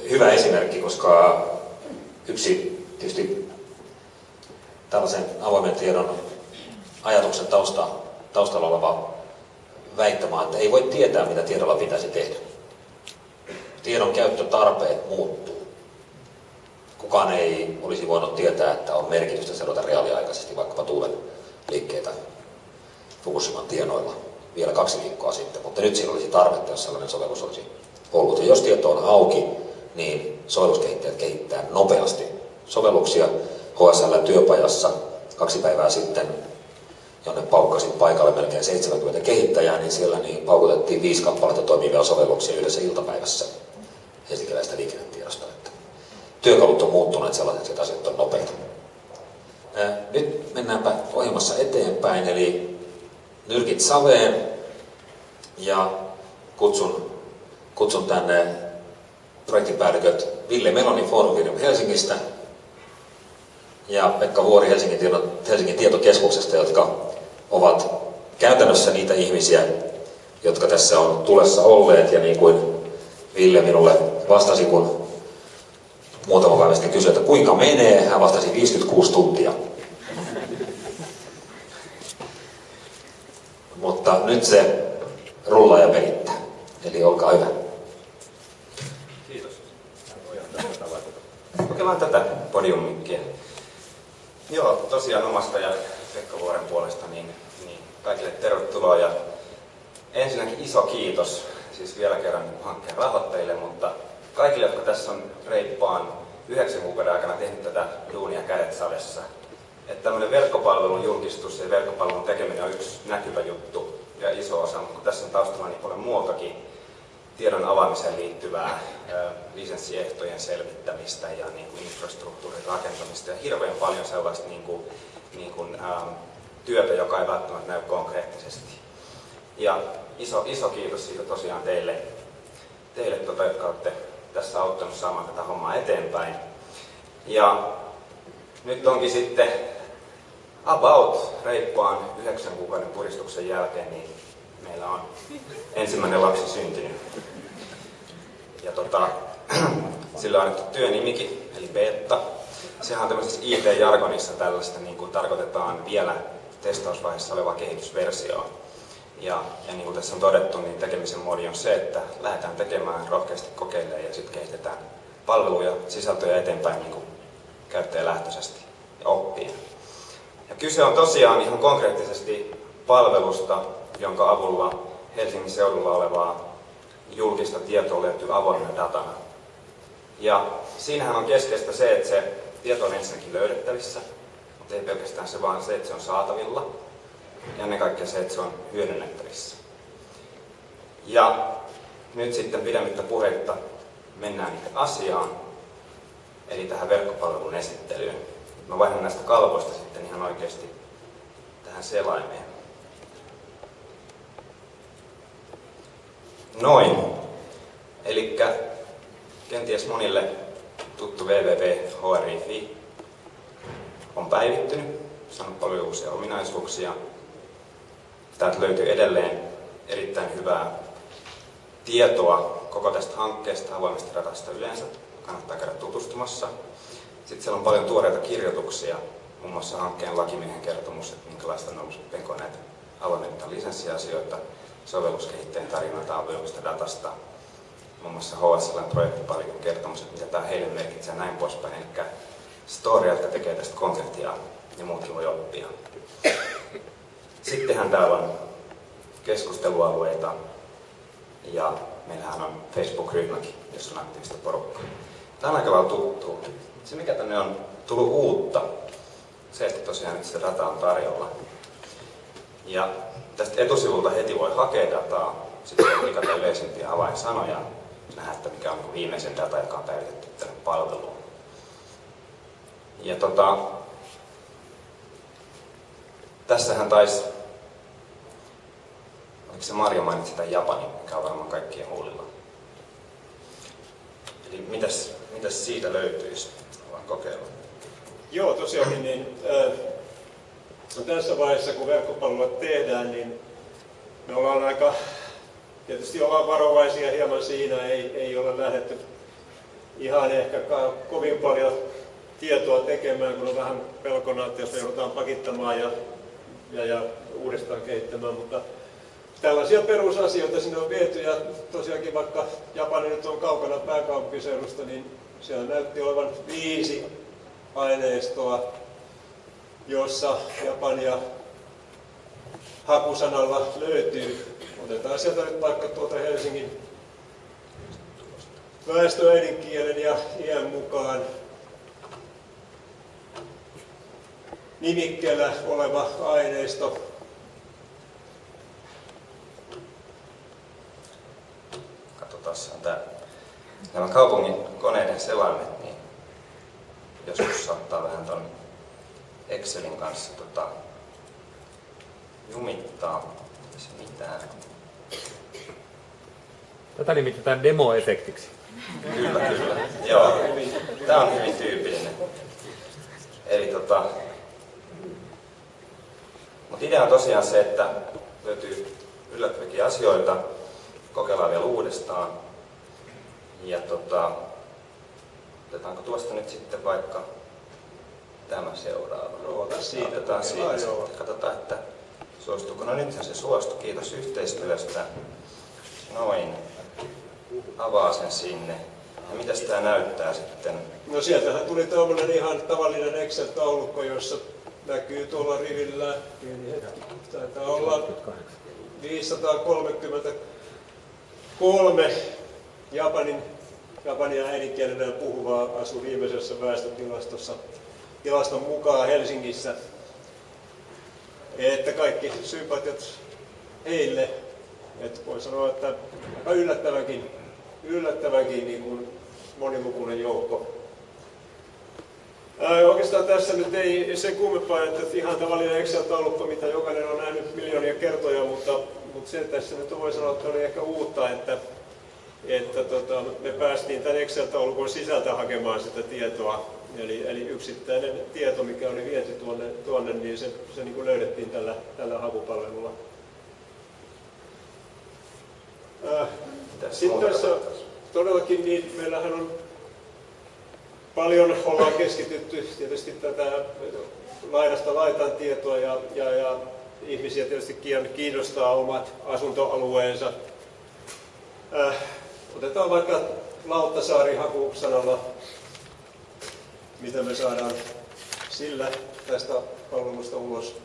Hyvä esimerkki, koska yksi tietysti tällaisen avoimen tiedon ajatuksen tausta, taustalla oleva väittämä, että ei voi tietää, mitä tiedolla pitäisi tehdä tiedon käyttötarpeet muuttuu. Kukaan ei olisi voinut tietää, että on merkitystä seurata reaaliaikaisesti vaikkapa tuulen liikkeitä Fukushiman tienoilla vielä kaksi viikkoa sitten, mutta nyt siinä olisi tarvetta, jos sellainen sovellus olisi ollut. Ja jos tieto on auki, niin sovelluskehittäjät kehittää nopeasti sovelluksia. HSL työpajassa kaksi päivää sitten, jonne paukkasin paikalle melkein 70 kehittäjää, niin siellä niin paukutettiin viisi kappaletta toimivia sovelluksia yhdessä iltapäivässä helsinkiläistä liikennetiedosta. Että työkalut on muuttuneet sellaiseksi, että asiat on nopeita. Nyt mennäänpä ohjelmassa eteenpäin, eli nyrkit saveen ja kutsun, kutsun tänne projektipäälliköt Ville Meloni Forum Helsingistä ja Pekka Vuori Helsingin, Helsingin tietokeskuksesta, jotka ovat käytännössä niitä ihmisiä, jotka tässä on tulessa olleet ja niin kuin Ville minulle vastasi, kun muutama päivä sitten kysyi, että kuinka menee, hän vastasi 56 tuntia. Mutta nyt se rullaa ja pelittää. Eli olkaa hyvä. Kiitos. Kokeillaan tätä podiummikkiä. Joo, tosiaan omasta ja Pekka Vuoren puolesta niin, niin kaikille tervetuloa ja ensinnäkin iso kiitos siis vielä kerran hankkeen rahoittajille, mutta kaikille, jotka tässä on reippaan yhdeksän kuukauden aikana tehnyt tätä duunia kädet savessa. Että tämmöinen verkkopalvelun julkistus ja verkkopalvelun tekeminen on yksi näkyvä juttu ja iso osa, mutta kun tässä on taustalla niin paljon muutakin tiedon avaamiseen liittyvää lisenssiehtojen selvittämistä ja niin kuin infrastruktuurin rakentamista ja hirveän paljon sellaista niin kuin, niin kuin, ähm, työtä, joka ei välttämättä näy konkreettisesti. Ja iso, iso kiitos siitä tosiaan teille, teille tota, jotka olette tässä auttanut saamaan tätä hommaa eteenpäin. Ja nyt onkin sitten about reippaan yhdeksän kuukauden puristuksen jälkeen, niin meillä on ensimmäinen lapsi syntynyt. Ja tota, sillä on annettu työnimikin, eli beta. Sehän on tämmöisessä IT-jargonissa tällaista, niin kuin tarkoitetaan vielä testausvaiheessa olevaa kehitysversioa. Ja, ja niin kuin tässä on todettu, niin tekemisen modi on se, että lähdetään tekemään rohkeasti kokeilemaan ja sitten kehitetään palveluja, sisältöjä eteenpäin niin kuin käyttäjälähtöisesti ja oppien. Ja kyse on tosiaan ihan konkreettisesti palvelusta, jonka avulla Helsingin seudulla olevaa julkista tietoa löytyy avoimena datana. Ja siinähän on keskeistä se, että se tieto on ensinnäkin löydettävissä, mutta ei pelkästään se, vaan se, että se on saatavilla ja ennen kaikkea se, että se on hyödynnettävissä. Ja nyt sitten pidemmittä puheitta mennään asiaan, eli tähän verkkopalvelun esittelyyn. Mä vaihdan näistä kalvoista sitten ihan oikeasti tähän selaimeen. Noin. Eli kenties monille tuttu www.hr.fi on päivittynyt, saanut paljon uusia ominaisuuksia, Täältä löytyy edelleen erittäin hyvää tietoa koko tästä hankkeesta, avoimesta datasta yleensä. Kannattaa käydä tutustumassa. Sitten siellä on paljon tuoreita kirjoituksia, muun muassa hankkeen lakimiehen kertomus, että minkälaista on ollut penko näitä avoimen lisenssiasioita, sovelluskehittäjän tarinoita avoimesta datasta, muun muassa HSLn projektipalikon kertomus, että mitä tämä heille merkitsee näin poispäin. Eli story, jotka tekee tästä konkreettia ja muutkin voi oppia. Sittenhän täällä on keskustelualueita ja meillähän on Facebook-ryhmäkin, jossa on aktiivista porukkaa. Tämä on aika lailla tuttu. Se mikä tänne on tullut uutta, se että tosiaan nyt sitä dataa on tarjolla. Ja tästä etusivulta heti voi hakea dataa, sitten klikata yleisimpiä avainsanoja, nähdä, että mikä on viimeisen data, joka on päivitetty tänne palveluun. Ja tota, tässähän taisi, oliko se Marja mainitsi tämän Japanin, mikä on varmaan kaikkien huulilla. Eli mitäs, mitäs siitä löytyisi? Vaan kokeilla. Joo, tosiaankin niin, äh, no tässä vaiheessa, kun verkkopalveluja tehdään, niin me ollaan aika, tietysti ollaan varovaisia hieman siinä, ei, ei ole lähdetty ihan ehkä kovin paljon tietoa tekemään, kun on vähän pelkona, että jos me joudutaan pakittamaan ja, ja, ja uudestaan kehittämään, mutta tällaisia perusasioita sinne on viety ja tosiaankin vaikka Japani nyt on kaukana pääkaupunkiseudusta, niin siellä näytti olevan viisi aineistoa, jossa Japania hakusanalla löytyy. Otetaan sieltä nyt vaikka tuota Helsingin väestöäidinkielen ja iän mukaan nimikkeellä oleva aineisto. Katsotaan tämä. Nämä kaupungin koneiden selaimet, niin joskus saattaa vähän ton Excelin kanssa tota, jumittaa. Se mitään. Tätä nimitetään demoefektiksi. Kyllä, kyllä. Joo, tämä on hyvin tyypillinen. Eli tota, mutta idea on tosiaan se, että löytyy yllättäviäkin asioita, kokeillaan vielä uudestaan. Ja tota, otetaanko tuosta nyt sitten vaikka tämä seuraava? Ota siitä. Otetaan siitä Joo, joo. Katsotaan, että suostuuko. No nythän se suostui. Kiitos yhteistyöstä. Noin. Avaa sen sinne. Ja mitäs tämä näyttää sitten? No sieltähän tuli tämmöinen ihan tavallinen Excel-taulukko, jossa näkyy tuolla rivillä, taitaa olla 533 Japanin, Japania äidinkielenä puhuvaa asuu viimeisessä väestötilastossa tilaston mukaan Helsingissä. Että kaikki sympatiat heille, että voi sanoa, että aika yllättävänkin, yllättävänkin niin kuin monilukuinen joukko Ää, Oikeastaan tässä nyt ei se kummempaa, että ihan tavallinen Excel-taulukko, mitä jokainen on nähnyt miljoonia kertoja, mutta, mutta se tässä nyt voi sanoa, että oli ehkä uutta, että, että tota, me päästiin tämän Excel-taulukon sisältä hakemaan sitä tietoa. Eli, eli yksittäinen tieto, mikä oli viety tuonne, tuonne niin se, se niin kuin löydettiin tällä, tällä hakupalvelulla. Mitäs Sitten tässä todellakin niin meillähän on paljon ollaan keskitytty tietysti tätä laidasta laitan tietoa ja, ja, ja ihmisiä tietysti kiinnostaa omat asuntoalueensa. Äh, otetaan vaikka Lauttasaari hakusanalla, mitä me saadaan sillä tästä palvelusta ulos.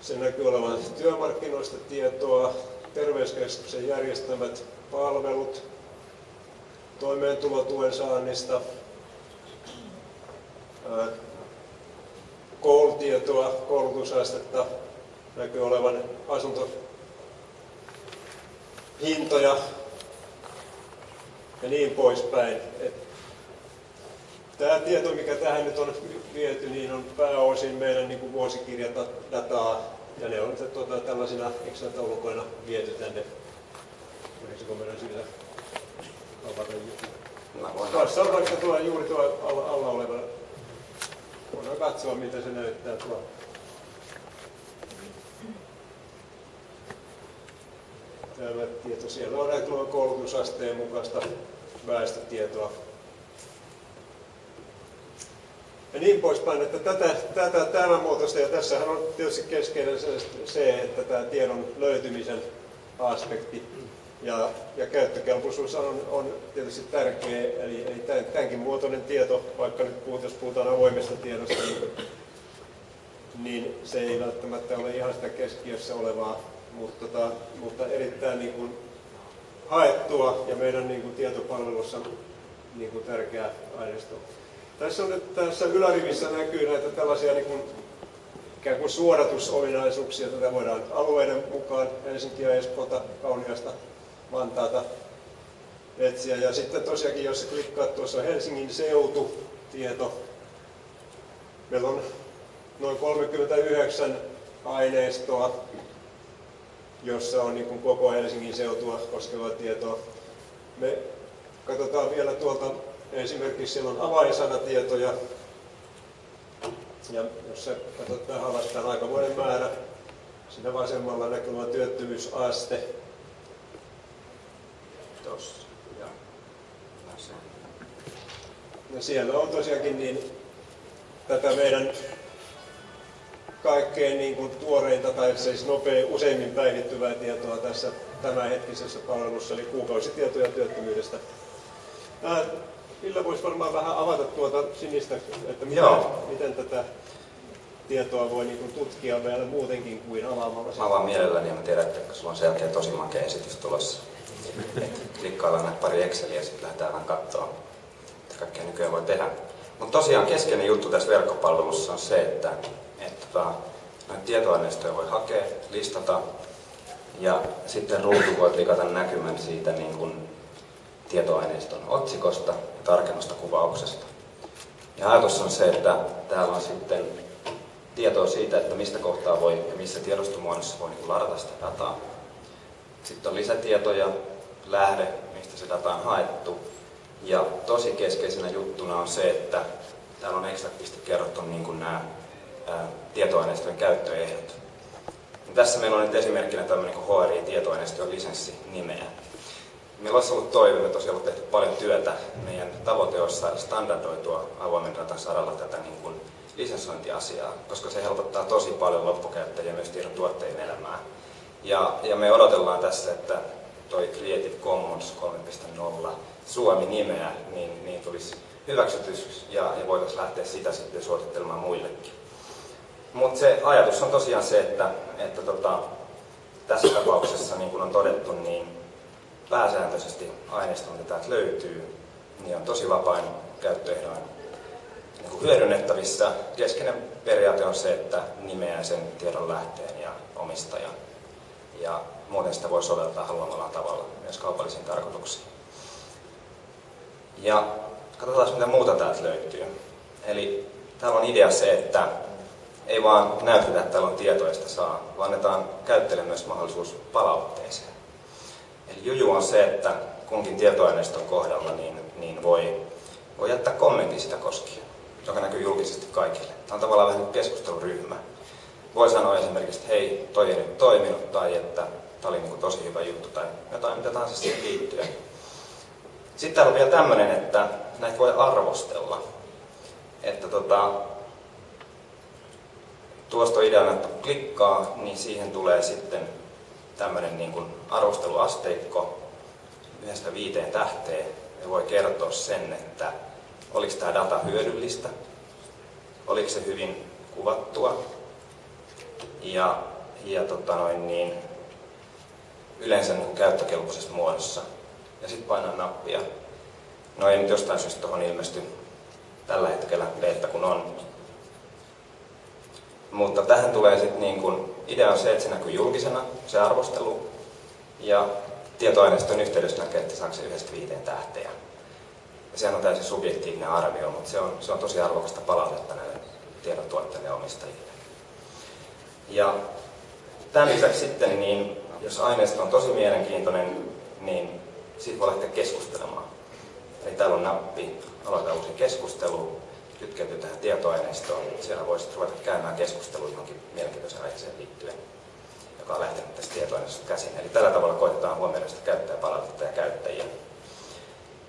Se näkyy olevan työmarkkinoista tietoa, terveyskeskuksen järjestämät palvelut, toimeentulotuen saannista, koulutietoa, koulutusastetta, näkyy olevan asuntohintoja ja niin poispäin. Et Tämä tieto, mikä tähän nyt on viety, niin on pääosin meidän niin kuin vuosikirjadataa, ja ne on tuota, tällaisina Excel-taulukoina viety tänne. Olisiko meidän sillä avata joku? Tuossa on vaikka tuo juuri tuo alla, alla oleva. Voidaan katsoa, mitä se näyttää tuo. täällä tieto. Siellä on näitä koulutusasteen mukaista väestötietoa. Ja niin poispäin, että tätä, tätä, tämän muotoista, ja tässähän on tietysti keskeinen se, että tämä tiedon löytymisen aspekti ja, ja käyttökelpoisuus on, on tietysti tärkeä, eli, eli tämänkin muotoinen tieto, vaikka nyt puhut, jos puhutaan avoimesta tiedosta, niin, niin se ei välttämättä ole ihan sitä keskiössä olevaa, mutta, tota, mutta erittäin niin kuin haettua ja meidän niin kuin tietopalvelussa niin kuin tärkeä aineisto. Tässä, on nyt, tässä ylärivissä näkyy näitä tällaisia niin kuin, ikään kuin suodatusominaisuuksia. Tätä voidaan alueiden mukaan Helsinkiä, Espoota, Kauniasta, Vantaata etsiä. Ja sitten tosiaankin, jos klikkaat tuossa Helsingin seutu tieto, meillä on noin 39 aineistoa, jossa on niin kuin koko Helsingin seutua koskevaa tietoa. Me katsotaan vielä tuolta Esimerkiksi siellä on avainsanatietoja, ja jos se katsot tähän alas, tämä aikamoinen määrä, siinä vasemmalla näkyvä työttömyysaste. Tuossa, ja. Siellä on tosiaankin niin tätä meidän kaikkein niin kuin tuoreinta tai siis nopea, useimmin päivittyvää tietoa tässä tämänhetkisessä palvelussa, eli kuukausitietoja työttömyydestä. Ville voisi varmaan vähän avata tuota sinistä, että miten, miten tätä tietoa voi niin tutkia vielä muutenkin kuin avaamalla. Mä avaan mielelläni ja mä tiedän, että sulla on selkeä tosi makea esitys tulossa. klikkaillaan näitä pari Exceliä ja sitten lähdetään vähän katsoa, mitä kaikkea nykyään voi tehdä. Mutta tosiaan keskeinen juttu tässä verkkopalvelussa on se, että, että tota, näitä tietoaineistoja voi hakea, listata ja sitten ruutu voi klikata näkymän siitä niin kuin tietoaineiston otsikosta tarkemmasta kuvauksesta. Ja ajatus on se, että täällä on sitten tietoa siitä, että mistä kohtaa voi ja missä tiedostomuodossa voi niin ladata sitä dataa. Sitten on lisätietoja, lähde, mistä se data on haettu. Ja tosi keskeisenä juttuna on se, että täällä on eksaktisti kerrottu niin kuin nämä tietoaineistojen käyttöehdot. Ja tässä meillä on nyt esimerkkinä tämmöinen HRI-tietoaineistojen lisenssi nimeä. Meillä olisi ollut toive, me tosiaan ollut tehty paljon työtä. Meidän tavoite olisi saada standardoitua avoimen datan saralla tätä niin kuin lisensointiasiaa, koska se helpottaa tosi paljon loppukäyttäjiä myös tiedon tuottajien elämää. Ja, ja me odotellaan tässä, että toi Creative Commons 3.0 Suomi-nimeä, niin, niin tulisi hyväksytys ja, ja voitaisiin lähteä sitä sitten suosittelemaan muillekin. Mutta se ajatus on tosiaan se, että, että tota, tässä tapauksessa, niin kuin on todettu, niin pääsääntöisesti aineisto, mitä täältä löytyy, niin on tosi vapain käyttöehdoin niin hyödynnettävissä. Keskeinen periaate on se, että nimeää sen tiedon lähteen ja omistajan. Ja muuten sitä voi soveltaa haluamallaan tavalla myös kaupallisiin tarkoituksiin. Ja katsotaan, mitä muuta täältä löytyy. Eli täällä on idea se, että ei vaan näytetä, että täällä on tietoista saa, vaan annetaan käyttäjälle myös mahdollisuus palautteeseen. Juju on se, että kunkin tietoaineiston kohdalla niin, niin voi, voi jättää kommentin sitä koskien, joka näkyy julkisesti kaikille. Tämä on tavallaan vähän keskusteluryhmä. Voi sanoa esimerkiksi, että hei, toi ei nyt toiminut, tai että tämä oli niin kuin tosi hyvä juttu, tai jotain mitä tahansa siihen liittyen. Sitten täällä on vielä tämmöinen, että näitä voi arvostella. Että tota, tuosta ideana, että klikkaa, niin siihen tulee sitten tämmöinen niin kuin arvosteluasteikko yhdestä viiteen tähteen ja voi kertoa sen, että oliko tämä data hyödyllistä, oliko se hyvin kuvattua ja, ja tota noin niin, yleensä niin käyttökelpoisessa muodossa. Ja sitten painaa nappia. No ei nyt jostain syystä tuohon ilmesty tällä hetkellä beta kun on. Mutta tähän tulee sitten niin kun, idea on se, että se näkyy julkisena, se arvostelu, ja tietoaineiston yhteydessä näkee, että saako se yhdestä viiteen tähteä. Ja sehän on täysin subjektiivinen arvio, mutta se on, se on tosi arvokasta palautetta näille tiedontuottajille ja omistajille. Ja tämän lisäksi sitten, niin jos aineisto on tosi mielenkiintoinen, niin siitä voi lähteä keskustelemaan. Eli täällä on nappi, aloita uusi keskustelu, kytkeytyy tähän tietoaineistoon. Siellä voisi ruveta käymään keskustelua johonkin mielenkiintoiseen aiheeseen liittyen joka on lähtenyt tästä tietoaineesta käsin. Eli tällä tavalla koitetaan huomioida sitä käyttäjäpalautetta ja käyttäjiä.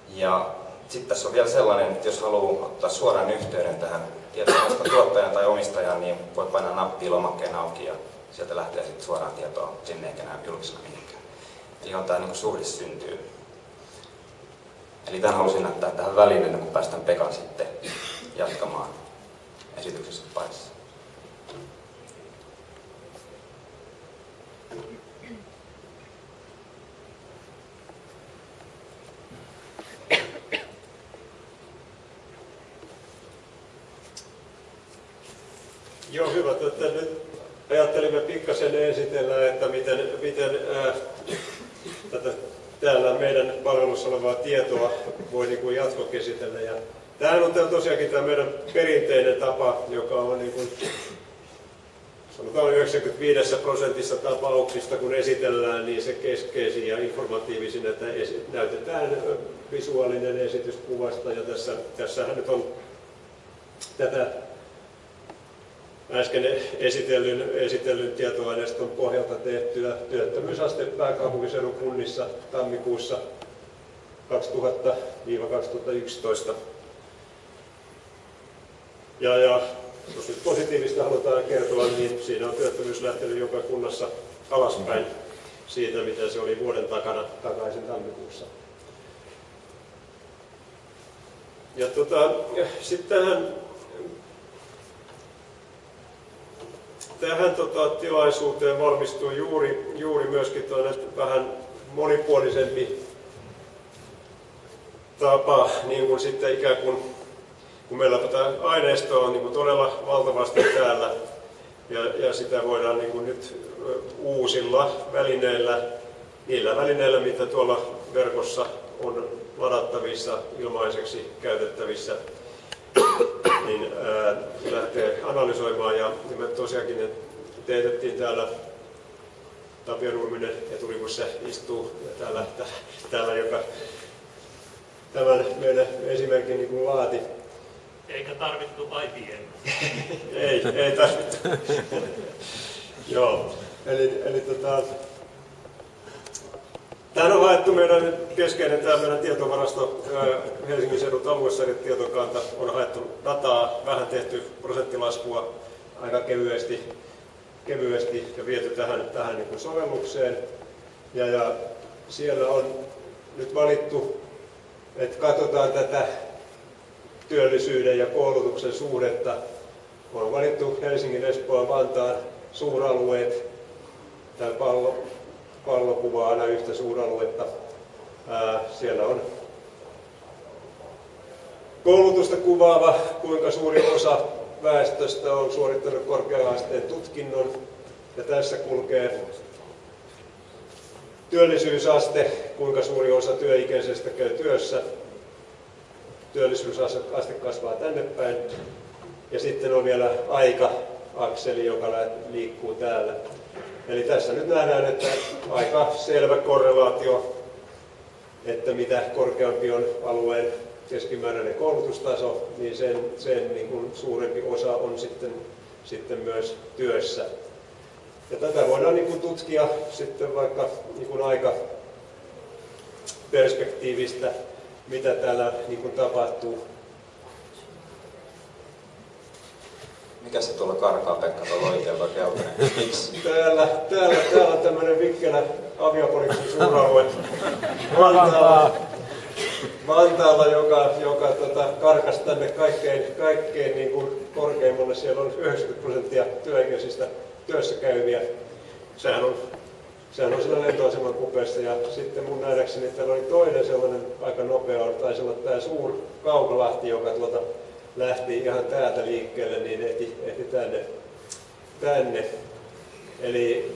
Ja sitten tässä on vielä sellainen, että jos haluaa ottaa suoraan yhteyden tähän tietokoneesta tuottajan tai omistajan, niin voi painaa nappia lomakkeen auki ja sieltä lähtee sitten suoraan tietoa sinne eikä näy julkisena mihinkään. Eli on tämä niin suhde syntyy. Eli tämän halusin näyttää tähän väliin kuin päästään Pekan sitten jatkamaan esityksessä parissa. Joo, hyvä. Että nyt ajattelimme pikkasen esitellä, että miten, miten ää, tätä täällä meidän palvelussa olevaa tietoa voi niin kuin jatkokäsitellä. Ja tämähän on tosiaankin tämä meidän perinteinen tapa, joka on niin kuin, sanotaan 95 prosentissa tapauksista, kun esitellään, niin se keskeisin ja informatiivisin, että näytetään visuaalinen esitys kuvasta. Ja tässä, tässähän nyt on tätä äsken esitellyn, esitellyn tietoaineiston pohjalta tehtyä työttömyysaste pääkaupunkiseudun kunnissa tammikuussa 2000-2011. Ja, ja jos nyt positiivista halutaan kertoa, niin siinä on työttömyys lähtenyt joka kunnassa alaspäin siitä, mitä se oli vuoden takana takaisin tammikuussa. Ja tota, sitten tähän tähän tota, tilaisuuteen valmistui juuri, juuri myöskin vähän monipuolisempi tapa, niin kuin sitten ikään kuin, kun meillä tätä aineistoa on niin kuin todella valtavasti täällä, ja, ja sitä voidaan niin kuin nyt uusilla välineillä, niillä välineillä, mitä tuolla verkossa on ladattavissa, ilmaiseksi käytettävissä, niin ää, lähtee analysoimaan. Ja, ja me tosiaankin teetettiin täällä Tapio Nurminen eturivussa istuu ja täällä, täällä joka tämän meidän esimerkin niin kuin laati. Eikä tarvittu IBM. ei, ei tarvittu. Joo, eli, eli tota, Tämä on haettu meidän keskeinen tämä meidän tietovarasto Helsingin seudun aluesarjatietokanta on haettu dataa, vähän tehty prosenttilaskua aika kevyesti, kevyesti ja viety tähän, tähän niin kuin sovellukseen. Ja, ja siellä on nyt valittu, että katsotaan tätä työllisyyden ja koulutuksen suhdetta. On valittu Helsingin, Espoon, Vantaan suuralueet, tämä pallo, pallokuvaa aina yhtä suuraluetta. Siellä on koulutusta kuvaava, kuinka suuri osa väestöstä on suorittanut korkea-asteen tutkinnon. Ja tässä kulkee työllisyysaste, kuinka suuri osa työikäisestä käy työssä. Työllisyysaste kasvaa tänne päin. Ja sitten on vielä aika-akseli, joka liikkuu täällä. Eli tässä nyt nähdään, että aika selvä korrelaatio, että mitä korkeampi on alueen keskimääräinen koulutustaso, niin sen, sen niin kuin suurempi osa on sitten, sitten myös työssä. Ja tätä voidaan niin kuin tutkia sitten vaikka niin kuin aika perspektiivistä, mitä täällä niin kuin tapahtuu Mikä se tuolla karkaa, Pekka, tuolla oikealta keltainen? Miksi? Täällä, täällä, täällä on tämmöinen vikkelä aviapoliisin suuralue. Vantaalla, Vantaalla joka, joka tota, karkas tänne kaikkein, kaikkein niin kuin korkeimmalle. Siellä on 90 prosenttia työikäisistä työssä käyviä. Sehän on, sehän on siinä lentoaseman kupeessa. Ja sitten mun nähdäkseni täällä oli toinen sellainen aika nopea, taisi olla tämä suur Kaukolahti, joka tuolta lähti ihan täältä liikkeelle, niin ehti, ehti tänne, tänne. Eli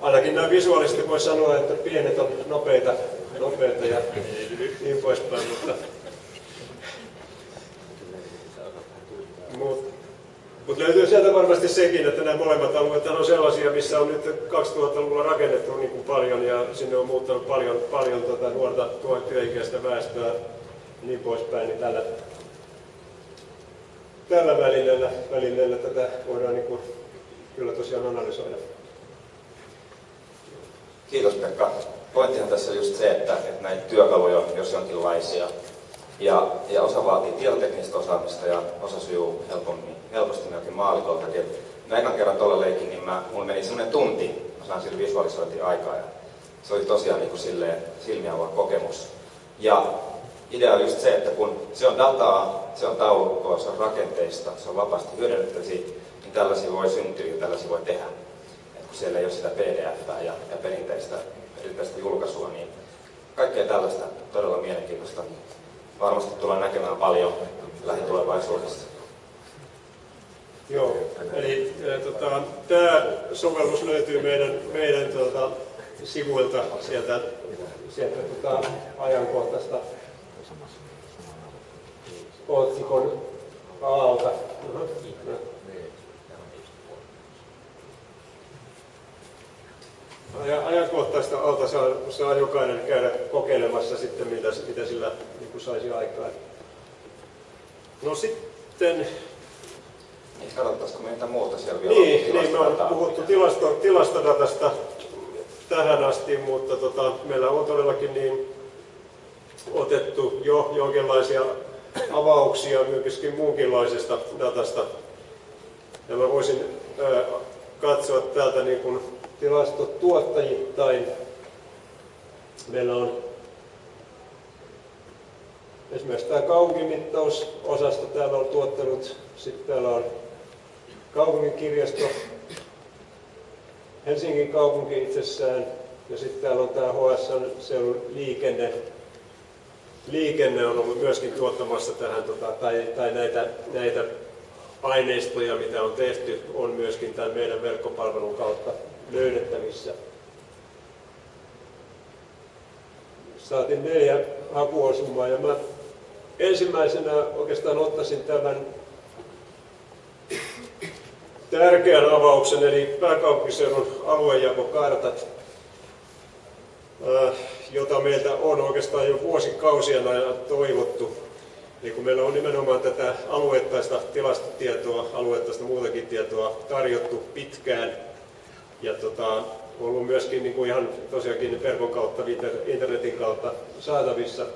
ainakin näin visuaalisesti voi sanoa, että pienet on nopeita, nopeita ja niin poispäin, mutta Mut, mutta löytyy sieltä varmasti sekin, että nämä molemmat alueet on sellaisia, missä on nyt 2000-luvulla rakennettu niin kuin paljon ja sinne on muuttanut paljon, paljon tuota nuorta työikäistä väestöä niin poispäin, niin tällä, tällä välineellä, välineellä tätä voidaan niin kuin kyllä tosiaan analysoida. Kiitos Pekka. Pointtihan tässä on just se, että, että näitä työkaluja, jos jonkinlaisia, ja, ja osa vaatii tietoteknistä osaamista ja osa sujuu helpommin, helposti melkein maalikoltakin. Mä kerran tuolla leikin, niin mä, meni semmoinen tunti, mä sain sillä visualisointiin aikaa ja se oli tosiaan niin kuin silleen silmiä kokemus. Ja idea on just se, että kun se on dataa, se on taulukkoa, se on rakenteista, se on vapaasti hyödynnettävissä, niin tällaisia voi syntyä ja tällaisia voi tehdä. Et kun siellä ei ole sitä pdf ja, ja perinteistä, perinteistä julkaisua, niin kaikkea tällaista todella mielenkiintoista varmasti tullaan näkemään paljon lähitulevaisuudessa. Joo, eli e, tota, tämä sovellus löytyy meidän, meidän tota, sivuilta sieltä, sieltä tota, ajankohtaista otsikon alta. ajankohtaista alta saa, saa jokainen käydä kokeilemassa sitten, mitä, mitä sillä niin kuin saisi aikaan. No sitten... Niin, katsottaisiko meitä muuta siellä vielä? Niin, niin me on puhuttu tilasto, tilastodatasta tähän asti, mutta tota, meillä on todellakin niin otettu jo jonkinlaisia avauksia myöskin muunkinlaisesta datasta. Ja mä voisin katsoa täältä niin kuin tilastotuottajittain. Meillä on esimerkiksi tämä kaupunkimittausosasto täällä on tuottanut, sitten täällä on kaupungin kirjasto, Helsingin kaupunki itsessään, ja sitten täällä on tämä HSN liikenne. Liikenne on ollut myöskin tuottamassa tähän, tota, tai, tai näitä, näitä aineistoja, mitä on tehty, on myöskin tämän meidän verkkopalvelun kautta löydettävissä. Saatiin neljä hakuosumaa ja mä ensimmäisenä oikeastaan ottaisin tämän tärkeän avauksen, eli pääkaupunkiseudun aluejakokartat, äh, jota meiltä on oikeastaan jo vuosikausien ajan toivottu. Eli kun meillä on nimenomaan tätä alueettaista tilastotietoa, alueettaista muutakin tietoa tarjottu pitkään, ja tota, ollut myöskin niin kuin ihan tosiaankin verkon kautta, internetin kautta saatavissa.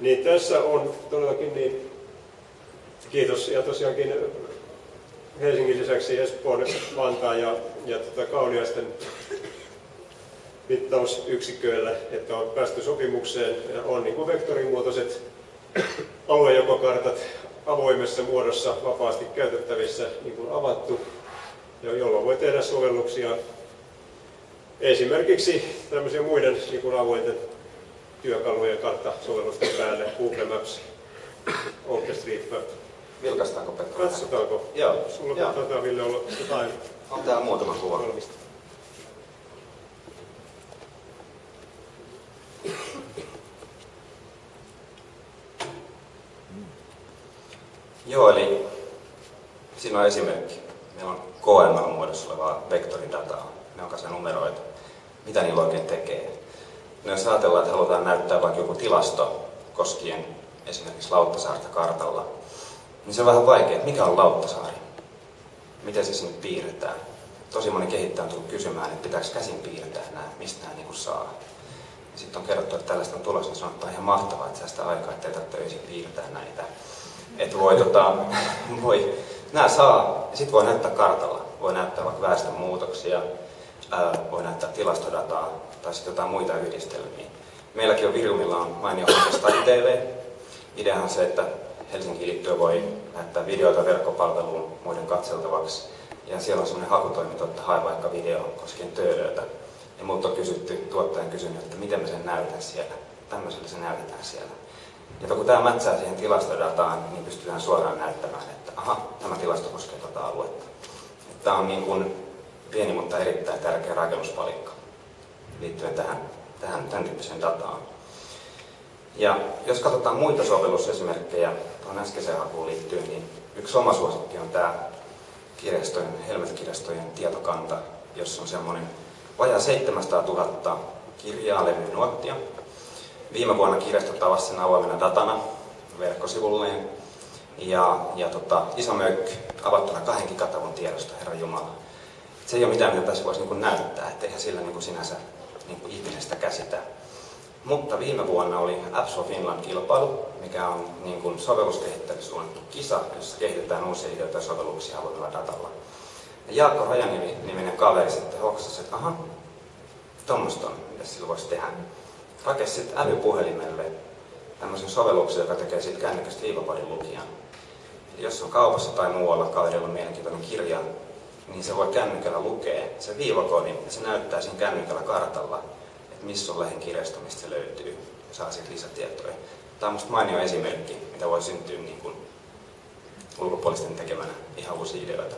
Niin tässä on todellakin niin, kiitos ja tosiaankin Helsingin lisäksi Espoon, Vantaan ja, ja tota Kauniaisten mittausyksiköillä, että on päästy sopimukseen ja on niin kuin vektorimuotoiset aluejakokartat avoimessa muodossa vapaasti käytettävissä niin kuin avattu jolloin voi tehdä sovelluksia esimerkiksi tämmöisiä muiden niin kuin avointen työkalujen karttasovellusten päälle, Google Maps, OpenStreetMap. Vilkaistaanko Pekka? Katsotaanko? Joo. Sulla Joo. taitaa Ville olla jotain. On täällä muutama kuva. Valmista. Joo, eli siinä on esimerkki. Meillä on KML-muodossa olevaa vektoridataa, ne on kanssa numeroita. Mitä niillä oikein tekee? No jos ajatellaan, että halutaan näyttää vaikka joku tilasto koskien esimerkiksi Lauttasaarta kartalla, niin se on vähän vaikea, että mikä on Lauttasaari? Miten se sinne piirretään? Tosi moni kehittäjä on tullut kysymään, että pitääkö käsin piirtää nämä, mistä nämä niin saa. Sitten on kerrottu, että tällaista on tulossa, niin sanotaan ihan mahtavaa, että säästää aikaa, ettei tarvitse öisin piirtää näitä. Että voi, tota, voi Nämä saa, ja sitten voi näyttää kartalla. Voi näyttää vaikka väestönmuutoksia, ää, voi näyttää tilastodataa tai sitten jotain muita yhdistelmiä. Meilläkin on Viriumilla on mainio hanke TV. Ideahan on se, että Helsingin liittyen voi näyttää videoita verkkopalveluun muiden katseltavaksi. Ja siellä on sellainen hakutoiminto, että hae vaikka video koskien töölöitä. Ja multa on kysytty, tuottajan kysynyt, että miten me sen näytän siellä. Tämmöisellä se näytetään siellä. Ja kun tämä mätsää siihen tilastodataan, niin pystytään suoraan näyttämään, että aha, tämä tilasto koskee tätä aluetta. Tämä on niin kuin pieni, mutta erittäin tärkeä rakennuspalikka liittyen tähän, tähän tämän tyyppiseen dataan. Ja jos katsotaan muita sovellusesimerkkejä tuohon äskeiseen hakuun liittyen, niin yksi oma suosikki on tämä kirjastojen, Helmet-kirjastojen tietokanta, jossa on semmoinen vajaa 700 000 kirjaa, levyä, nuottia, Viime vuonna kirjasto tavasi sen avoimena datana verkkosivulleen. ja, ja tota, iso möykky avattuna kahden gigatavun tiedosta, Herra Jumala. Se ei ole mitään, mitä tässä voisi niin näyttää, eihän sillä niin sinänsä niin kuin ihmisestä käsitä. Mutta viime vuonna oli Apps for Finland-kilpailu, mikä on niin kuin suunnattu kisa, jossa kehitetään uusia ideoita ja sovelluksia avoimella datalla. Ja Jaakko Rajaniminen kaveri sitten hoksasi, että aha, tuommoista on, mitä sillä voisi tehdä. Rakesi sitten älypuhelimelle tämmöisen sovelluksen, joka tekee siitä kännykästä viivapadin lukijan. Eli jos on kaupassa tai muualla kaverilla mielenkiintoinen kirja, niin se voi kännykällä lukea se viivakodin ja se näyttää siinä kännykällä kartalla, että missä on lehen kirjasto, mistä se löytyy saa siitä lisätietoja. Tämä on minusta mainio esimerkki, mitä voi syntyä niin kuin ulkopuolisten tekemänä ihan uusia ideoita.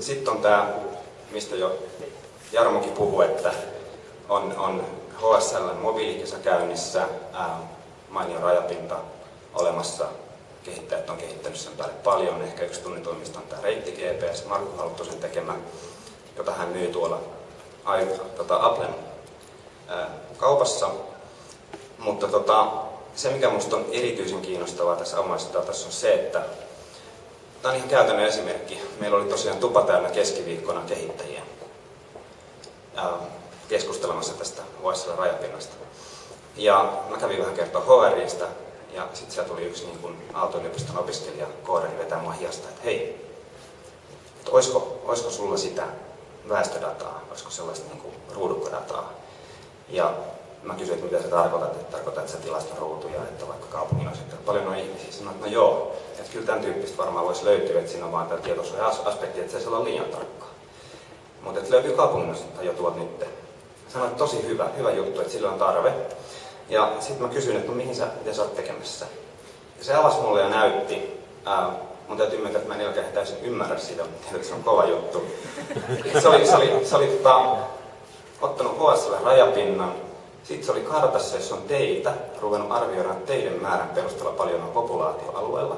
Sitten on tämä, mistä jo Jarmokin puhui, että on, on HSL mobiilikisa käynnissä, ää, mainio rajapinta olemassa, kehittäjät on kehittänyt sen päälle paljon. Ehkä yksi tunnituimmista on tämä Reitti GPS, Markku Halttusen tekemä, jota hän myy tuolla tota, Applen ää, kaupassa. Mutta tota, se, mikä minusta on erityisen kiinnostavaa tässä omaisessa datassa on se, että Tämä on ihan käytännön esimerkki. Meillä oli tosiaan tupa täynnä keskiviikkona kehittäjiä keskustelemassa tästä OSL rajapinnasta. Ja mä kävin vähän kertoa HRista ja sitten sieltä tuli yksi niin Aalto-yliopiston opiskelija koodari vetää mua hiasta, että hei, että olisiko, olisiko sulla sitä väestödataa, olisiko sellaista niin kuin ruudukkodataa. Ja mä kysyin, että mitä se tarkoitat, että tarkoitat, että sä tilastoruutuja, että vaikka kaupungin on sitten paljon on ihmisiä. Sanoin, että no joo, että kyllä tämän tyyppistä varmaan voisi löytyä, että siinä on vaan tämä tietosuoja-aspekti, että se ei olla liian tarkkaa. Mutta että löytyy kaupungin jo tuot nyt. Sanoin, että tosi hyvä, hyvä juttu, että sillä on tarve. Ja sitten mä kysyin, että no mihin sä, mitä sä oot tekemässä. Ja se avasi mulle ja näytti. Ää, mun täytyy myöntää, että mä en oikein täysin ymmärrä sitä, mutta se on kova juttu. Se oli, se oli, se oli tota, ottanut HSL rajapinnan, sitten se oli kartassa, jossa on teitä, ruvennut arvioida teidän määrän perusteella paljon on populaatioalueella.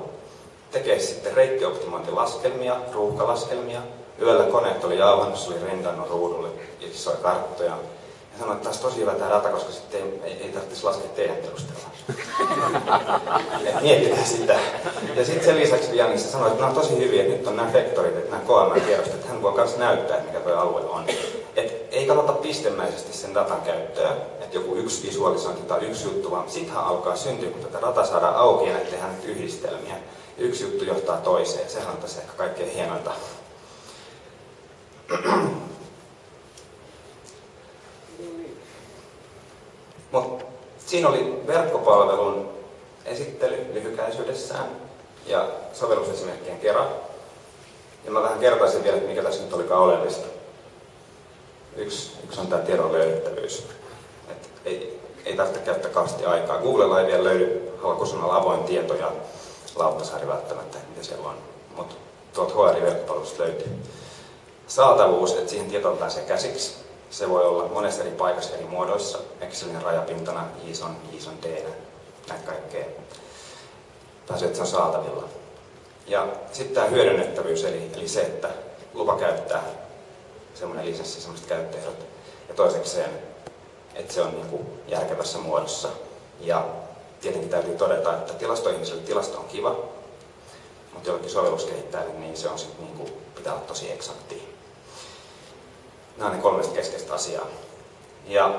Tekee sitten reittioptimointilaskelmia, ruuhkalaskelmia. Yöllä koneet oli jauhannut, se oli rendannut ruudulle isoja karttoja. Ja sanoin, että tässä tosi hyvä tämä data, koska sitten ei, ei, ei tarvitsisi laskea teidän perusteella. miettikää sitä. Ja sitten sen lisäksi Janissa sanoi, että nämä on tosi hyviä, että nyt on nämä vektorit, että nämä KML-tiedostot, että hän voi myös näyttää, mikä tuo alue on. Et ei katsota pistemäisesti sen datan käyttöä, että joku yksi visualisointi tai yksi juttu, vaan sittenhän alkaa syntyä, kun tätä data saadaan auki ja tehdään nyt yhdistelmiä. Yksi juttu johtaa toiseen. Sehän on tässä ehkä kaikkein hienointa. Mut siinä oli verkkopalvelun esittely lyhykäisyydessään ja sovellusesimerkkien kerran. Ja mä vähän kertaisin vielä, mikä tässä nyt olikaan oleellista. Yksi, yksi on tämä tiedon löydettävyys. Et ei, ei tarvitse käyttää kauheasti aikaa. Googlella ei vielä löydy halkusanalla avoin tieto ja Lauttasaari välttämättä, mitä siellä on. Mutta tuolta HR-verkkopalvelusta löytyy. Saatavuus, että siihen tietoon pääsee käsiksi. Se voi olla monessa eri paikassa eri muodoissa. Excelin rajapintana, JSON, JSON D, näitä kaikkea. Pääsee, että se on saatavilla. Ja sitten tämä hyödynnettävyys, eli, eli se, että lupa käyttää semmoinen lisenssi, semmoiset käyttöehdot. Ja toisekseen, että se on niin kuin järkevässä muodossa. Ja tietenkin täytyy todeta, että tilastoihmiselle tilasto on kiva, mutta jollekin sovelluskehittäjälle niin se on sitten niin kuin, pitää olla tosi eksakti. Nämä on ne kolme keskeistä asiaa. Ja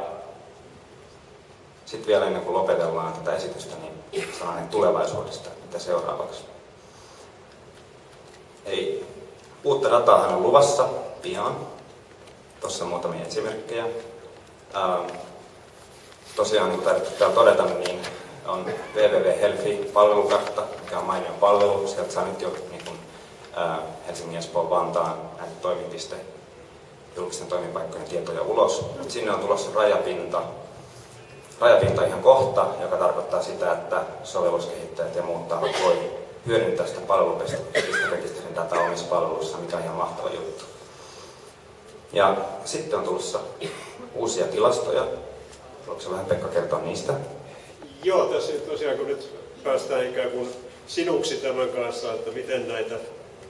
sitten vielä ennen kuin lopetellaan tätä esitystä, niin sananen tulevaisuudesta, mitä seuraavaksi. Eli uutta dataahan on luvassa pian. Tuossa on muutamia esimerkkejä. Ähm, tosiaan, niin kuin täällä todeta, niin on www Helfi-palvelukartta, mikä on mainio palvelu. Sieltä saa nyt jo niin kuin, ää, Helsingin, Espoon, Vantaan näitä toimipiste, julkisten toimipaikkojen tietoja ulos. Sinne on tulossa rajapinta, rajapinta ihan kohta, joka tarkoittaa sitä, että sovelluskehittäjät ja muut tahot voi hyödyntää sitä palvelupisterekisterin dataa omissa palveluissa, mikä on ihan mahtava juttu. Ja sitten on tulossa uusia tilastoja. Haluatko vähän Pekka kertoa niistä? Joo, tässä tosiaan kun nyt päästään ikään kuin sinuksi tämän kanssa, että miten näitä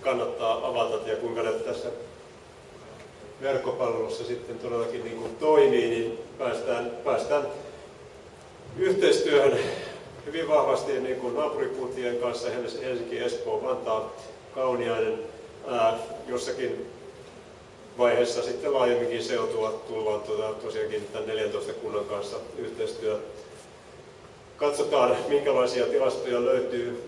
kannattaa avata ja kuinka ne tässä verkkopalvelussa sitten todellakin niin kuin toimii, niin päästään, päästään yhteistyöhön hyvin vahvasti niin kuin naapurikuntien kanssa, Helsinki, Espoo, Vantaa, Kauniainen, ää, jossakin vaiheessa sitten laajemminkin seutua tullaan tuota, tosiaankin tämän 14 kunnan kanssa yhteistyö. Katsotaan, minkälaisia tilastoja löytyy.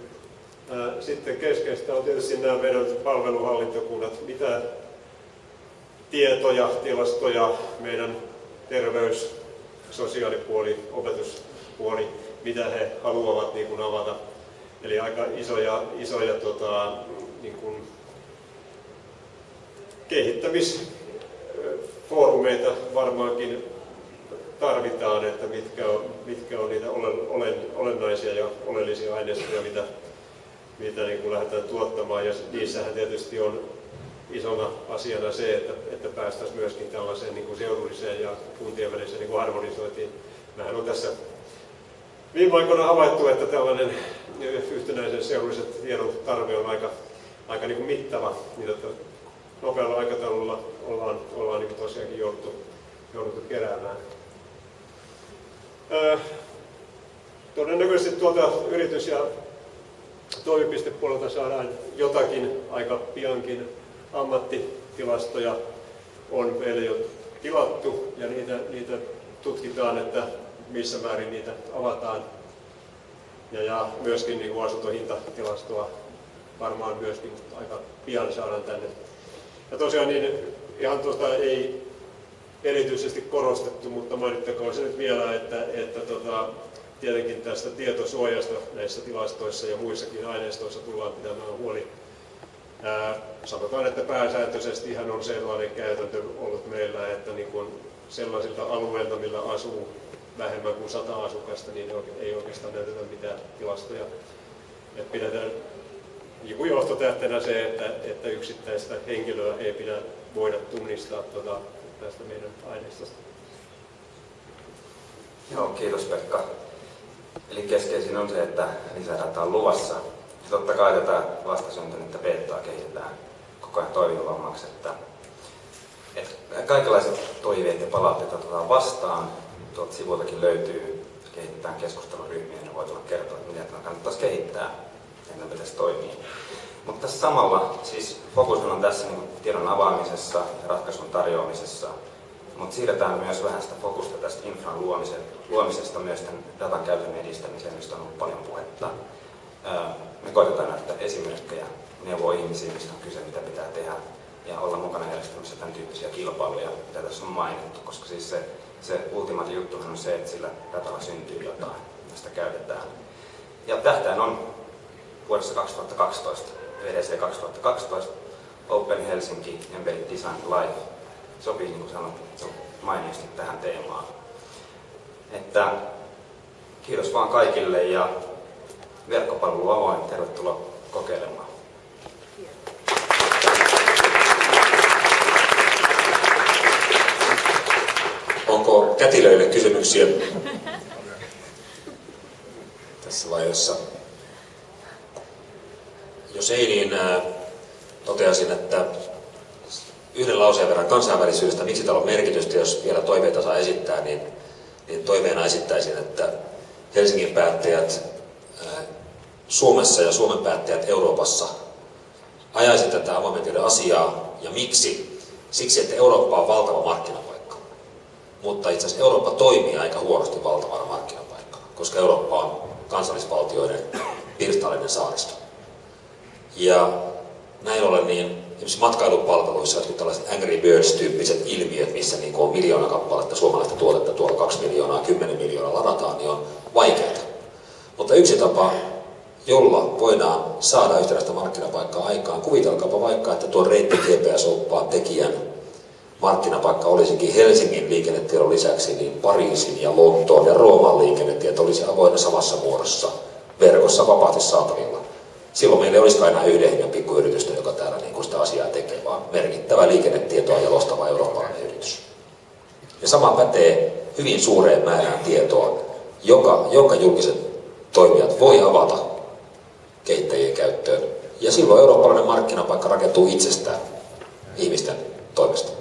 Sitten keskeistä on tietysti nämä meidän palveluhallintokunnat, mitä tietoja, tilastoja meidän terveys, sosiaalipuoli, opetuspuoli, mitä he haluavat niin kuin avata. Eli aika isoja, isoja tota, niin kuin kehittämisfoorumeita varmaankin tarvitaan, että mitkä on, mitkä on niitä olen, olennaisia ja oleellisia aineistoja, mitä, mitä niin kuin lähdetään tuottamaan. Ja niissähän tietysti on isona asiana se, että, että päästäisiin myöskin tällaiseen niin kuin seudulliseen ja kuntien väliseen niin kuin harmonisointiin. Mehän on tässä viime aikoina havaittu, että tällainen yhtenäisen seudullisen tiedon tarve on aika, aika niin kuin mittava, mitä nopealla aikataululla ollaan, ollaan niin tosiaankin jouduttu, jouduttu keräämään. Öö, todennäköisesti tuolta yritys- ja toimipistepuolelta saadaan jotakin aika piankin ammattitilastoja on meille jo tilattu ja niitä, niitä tutkitaan, että missä määrin niitä avataan. Ja, ja myöskin niin asuntohintatilastoa varmaan myöskin aika pian saadaan tänne ja tosiaan niin ihan tuosta ei erityisesti korostettu, mutta mainittakoon se nyt vielä, että, että tota, tietenkin tästä tietosuojasta näissä tilastoissa ja muissakin aineistoissa tullaan pitämään huoli. Sanotaan, että pääsääntöisesti ihan on sellainen käytäntö ollut meillä, että niin kun sellaisilta alueilta, millä asuu vähemmän kuin sata asukasta, niin ei oikeastaan näytetä mitään tilastoja. Et pidetään joku johtotähtenä se, että, että yksittäistä henkilöä ei pidä voida tunnistaa tuota, tästä meidän aineistosta. Joo, kiitos Pekka. Eli keskeisin on se, että lisädata on luvassa. Ja totta kai tätä vastasyntynyttä betaa kehitetään koko ajan toimivammaksi, että, että kaikenlaiset toiveet ja palautteet otetaan vastaan. Tuolta sivultakin löytyy, kehitetään keskusteluryhmiä, niin voi tulla kertoa, että miten tämä kannattaisi kehittää että pitäisi toimia. Mutta tässä samalla siis fokus on tässä niin tiedon avaamisessa ja ratkaisun tarjoamisessa, mutta siirretään myös vähän sitä fokusta tästä infran luomisesta myös tämän datan käytön edistämiseen, mistä on ollut paljon puhetta. Me koitetaan näyttää esimerkkejä, neuvoa ihmisiä, mistä on kyse, mitä pitää tehdä, ja olla mukana järjestämässä tämän tyyppisiä kilpailuja, mitä tässä on mainittu, koska siis se, se ultimaati juttuhan on se, että sillä datalla syntyy jotain, sitä käytetään. Ja tähtäin on vuodessa 2012, VDC 2012, Open Helsinki Embedded Design Live. Sopii, niin kuin sanottu, mainiosti tähän teemaan. Että kiitos vaan kaikille ja verkkopalvelu avoin. Tervetuloa kokeilemaan. Onko kätilöille kysymyksiä tässä vaiheessa? Jos ei, niin äh, toteaisin, että yhden lauseen verran kansainvälisyydestä, miksi täällä on merkitystä, jos vielä toiveita saa esittää, niin, niin toiveena esittäisin, että Helsingin päättäjät Suomessa ja Suomen päättäjät Euroopassa ajaisi tätä avoimen asiaa. Ja miksi? Siksi, että Eurooppa on valtava markkinapaikka. Mutta itse asiassa Eurooppa toimii aika huonosti valtavana markkinapaikkana, koska Eurooppa on kansallisvaltioiden pirstallinen saaristo. Ja näin ollen niin esimerkiksi matkailupalveluissa jotkut tällaiset Angry Birds-tyyppiset ilmiöt, missä niin on miljoona kappaletta suomalaista tuotetta, tuolla kaksi miljoonaa, kymmenen miljoonaa ladataan, niin on vaikeaa. Mutta yksi tapa, jolla voidaan saada yhtenäistä markkinapaikkaa aikaan, kuvitelkaapa vaikka, että tuon reitti GPS-oppaan tekijän markkinapaikka olisikin Helsingin liikennetiedon lisäksi niin Pariisin ja Lontoon ja Rooman liikennetieto olisi avoinna samassa muodossa verkossa vapaasti saatavilla silloin meillä ei olisikaan enää yhden hengen pikkuyritystä, joka täällä niin sitä asiaa tekee, vaan merkittävä liikennetietoa jalostava eurooppalainen yritys. Ja sama pätee hyvin suureen määrään tietoa, joka, jonka julkiset toimijat voi avata kehittäjien käyttöön. Ja silloin eurooppalainen markkinapaikka rakentuu itsestään ihmisten toimesta.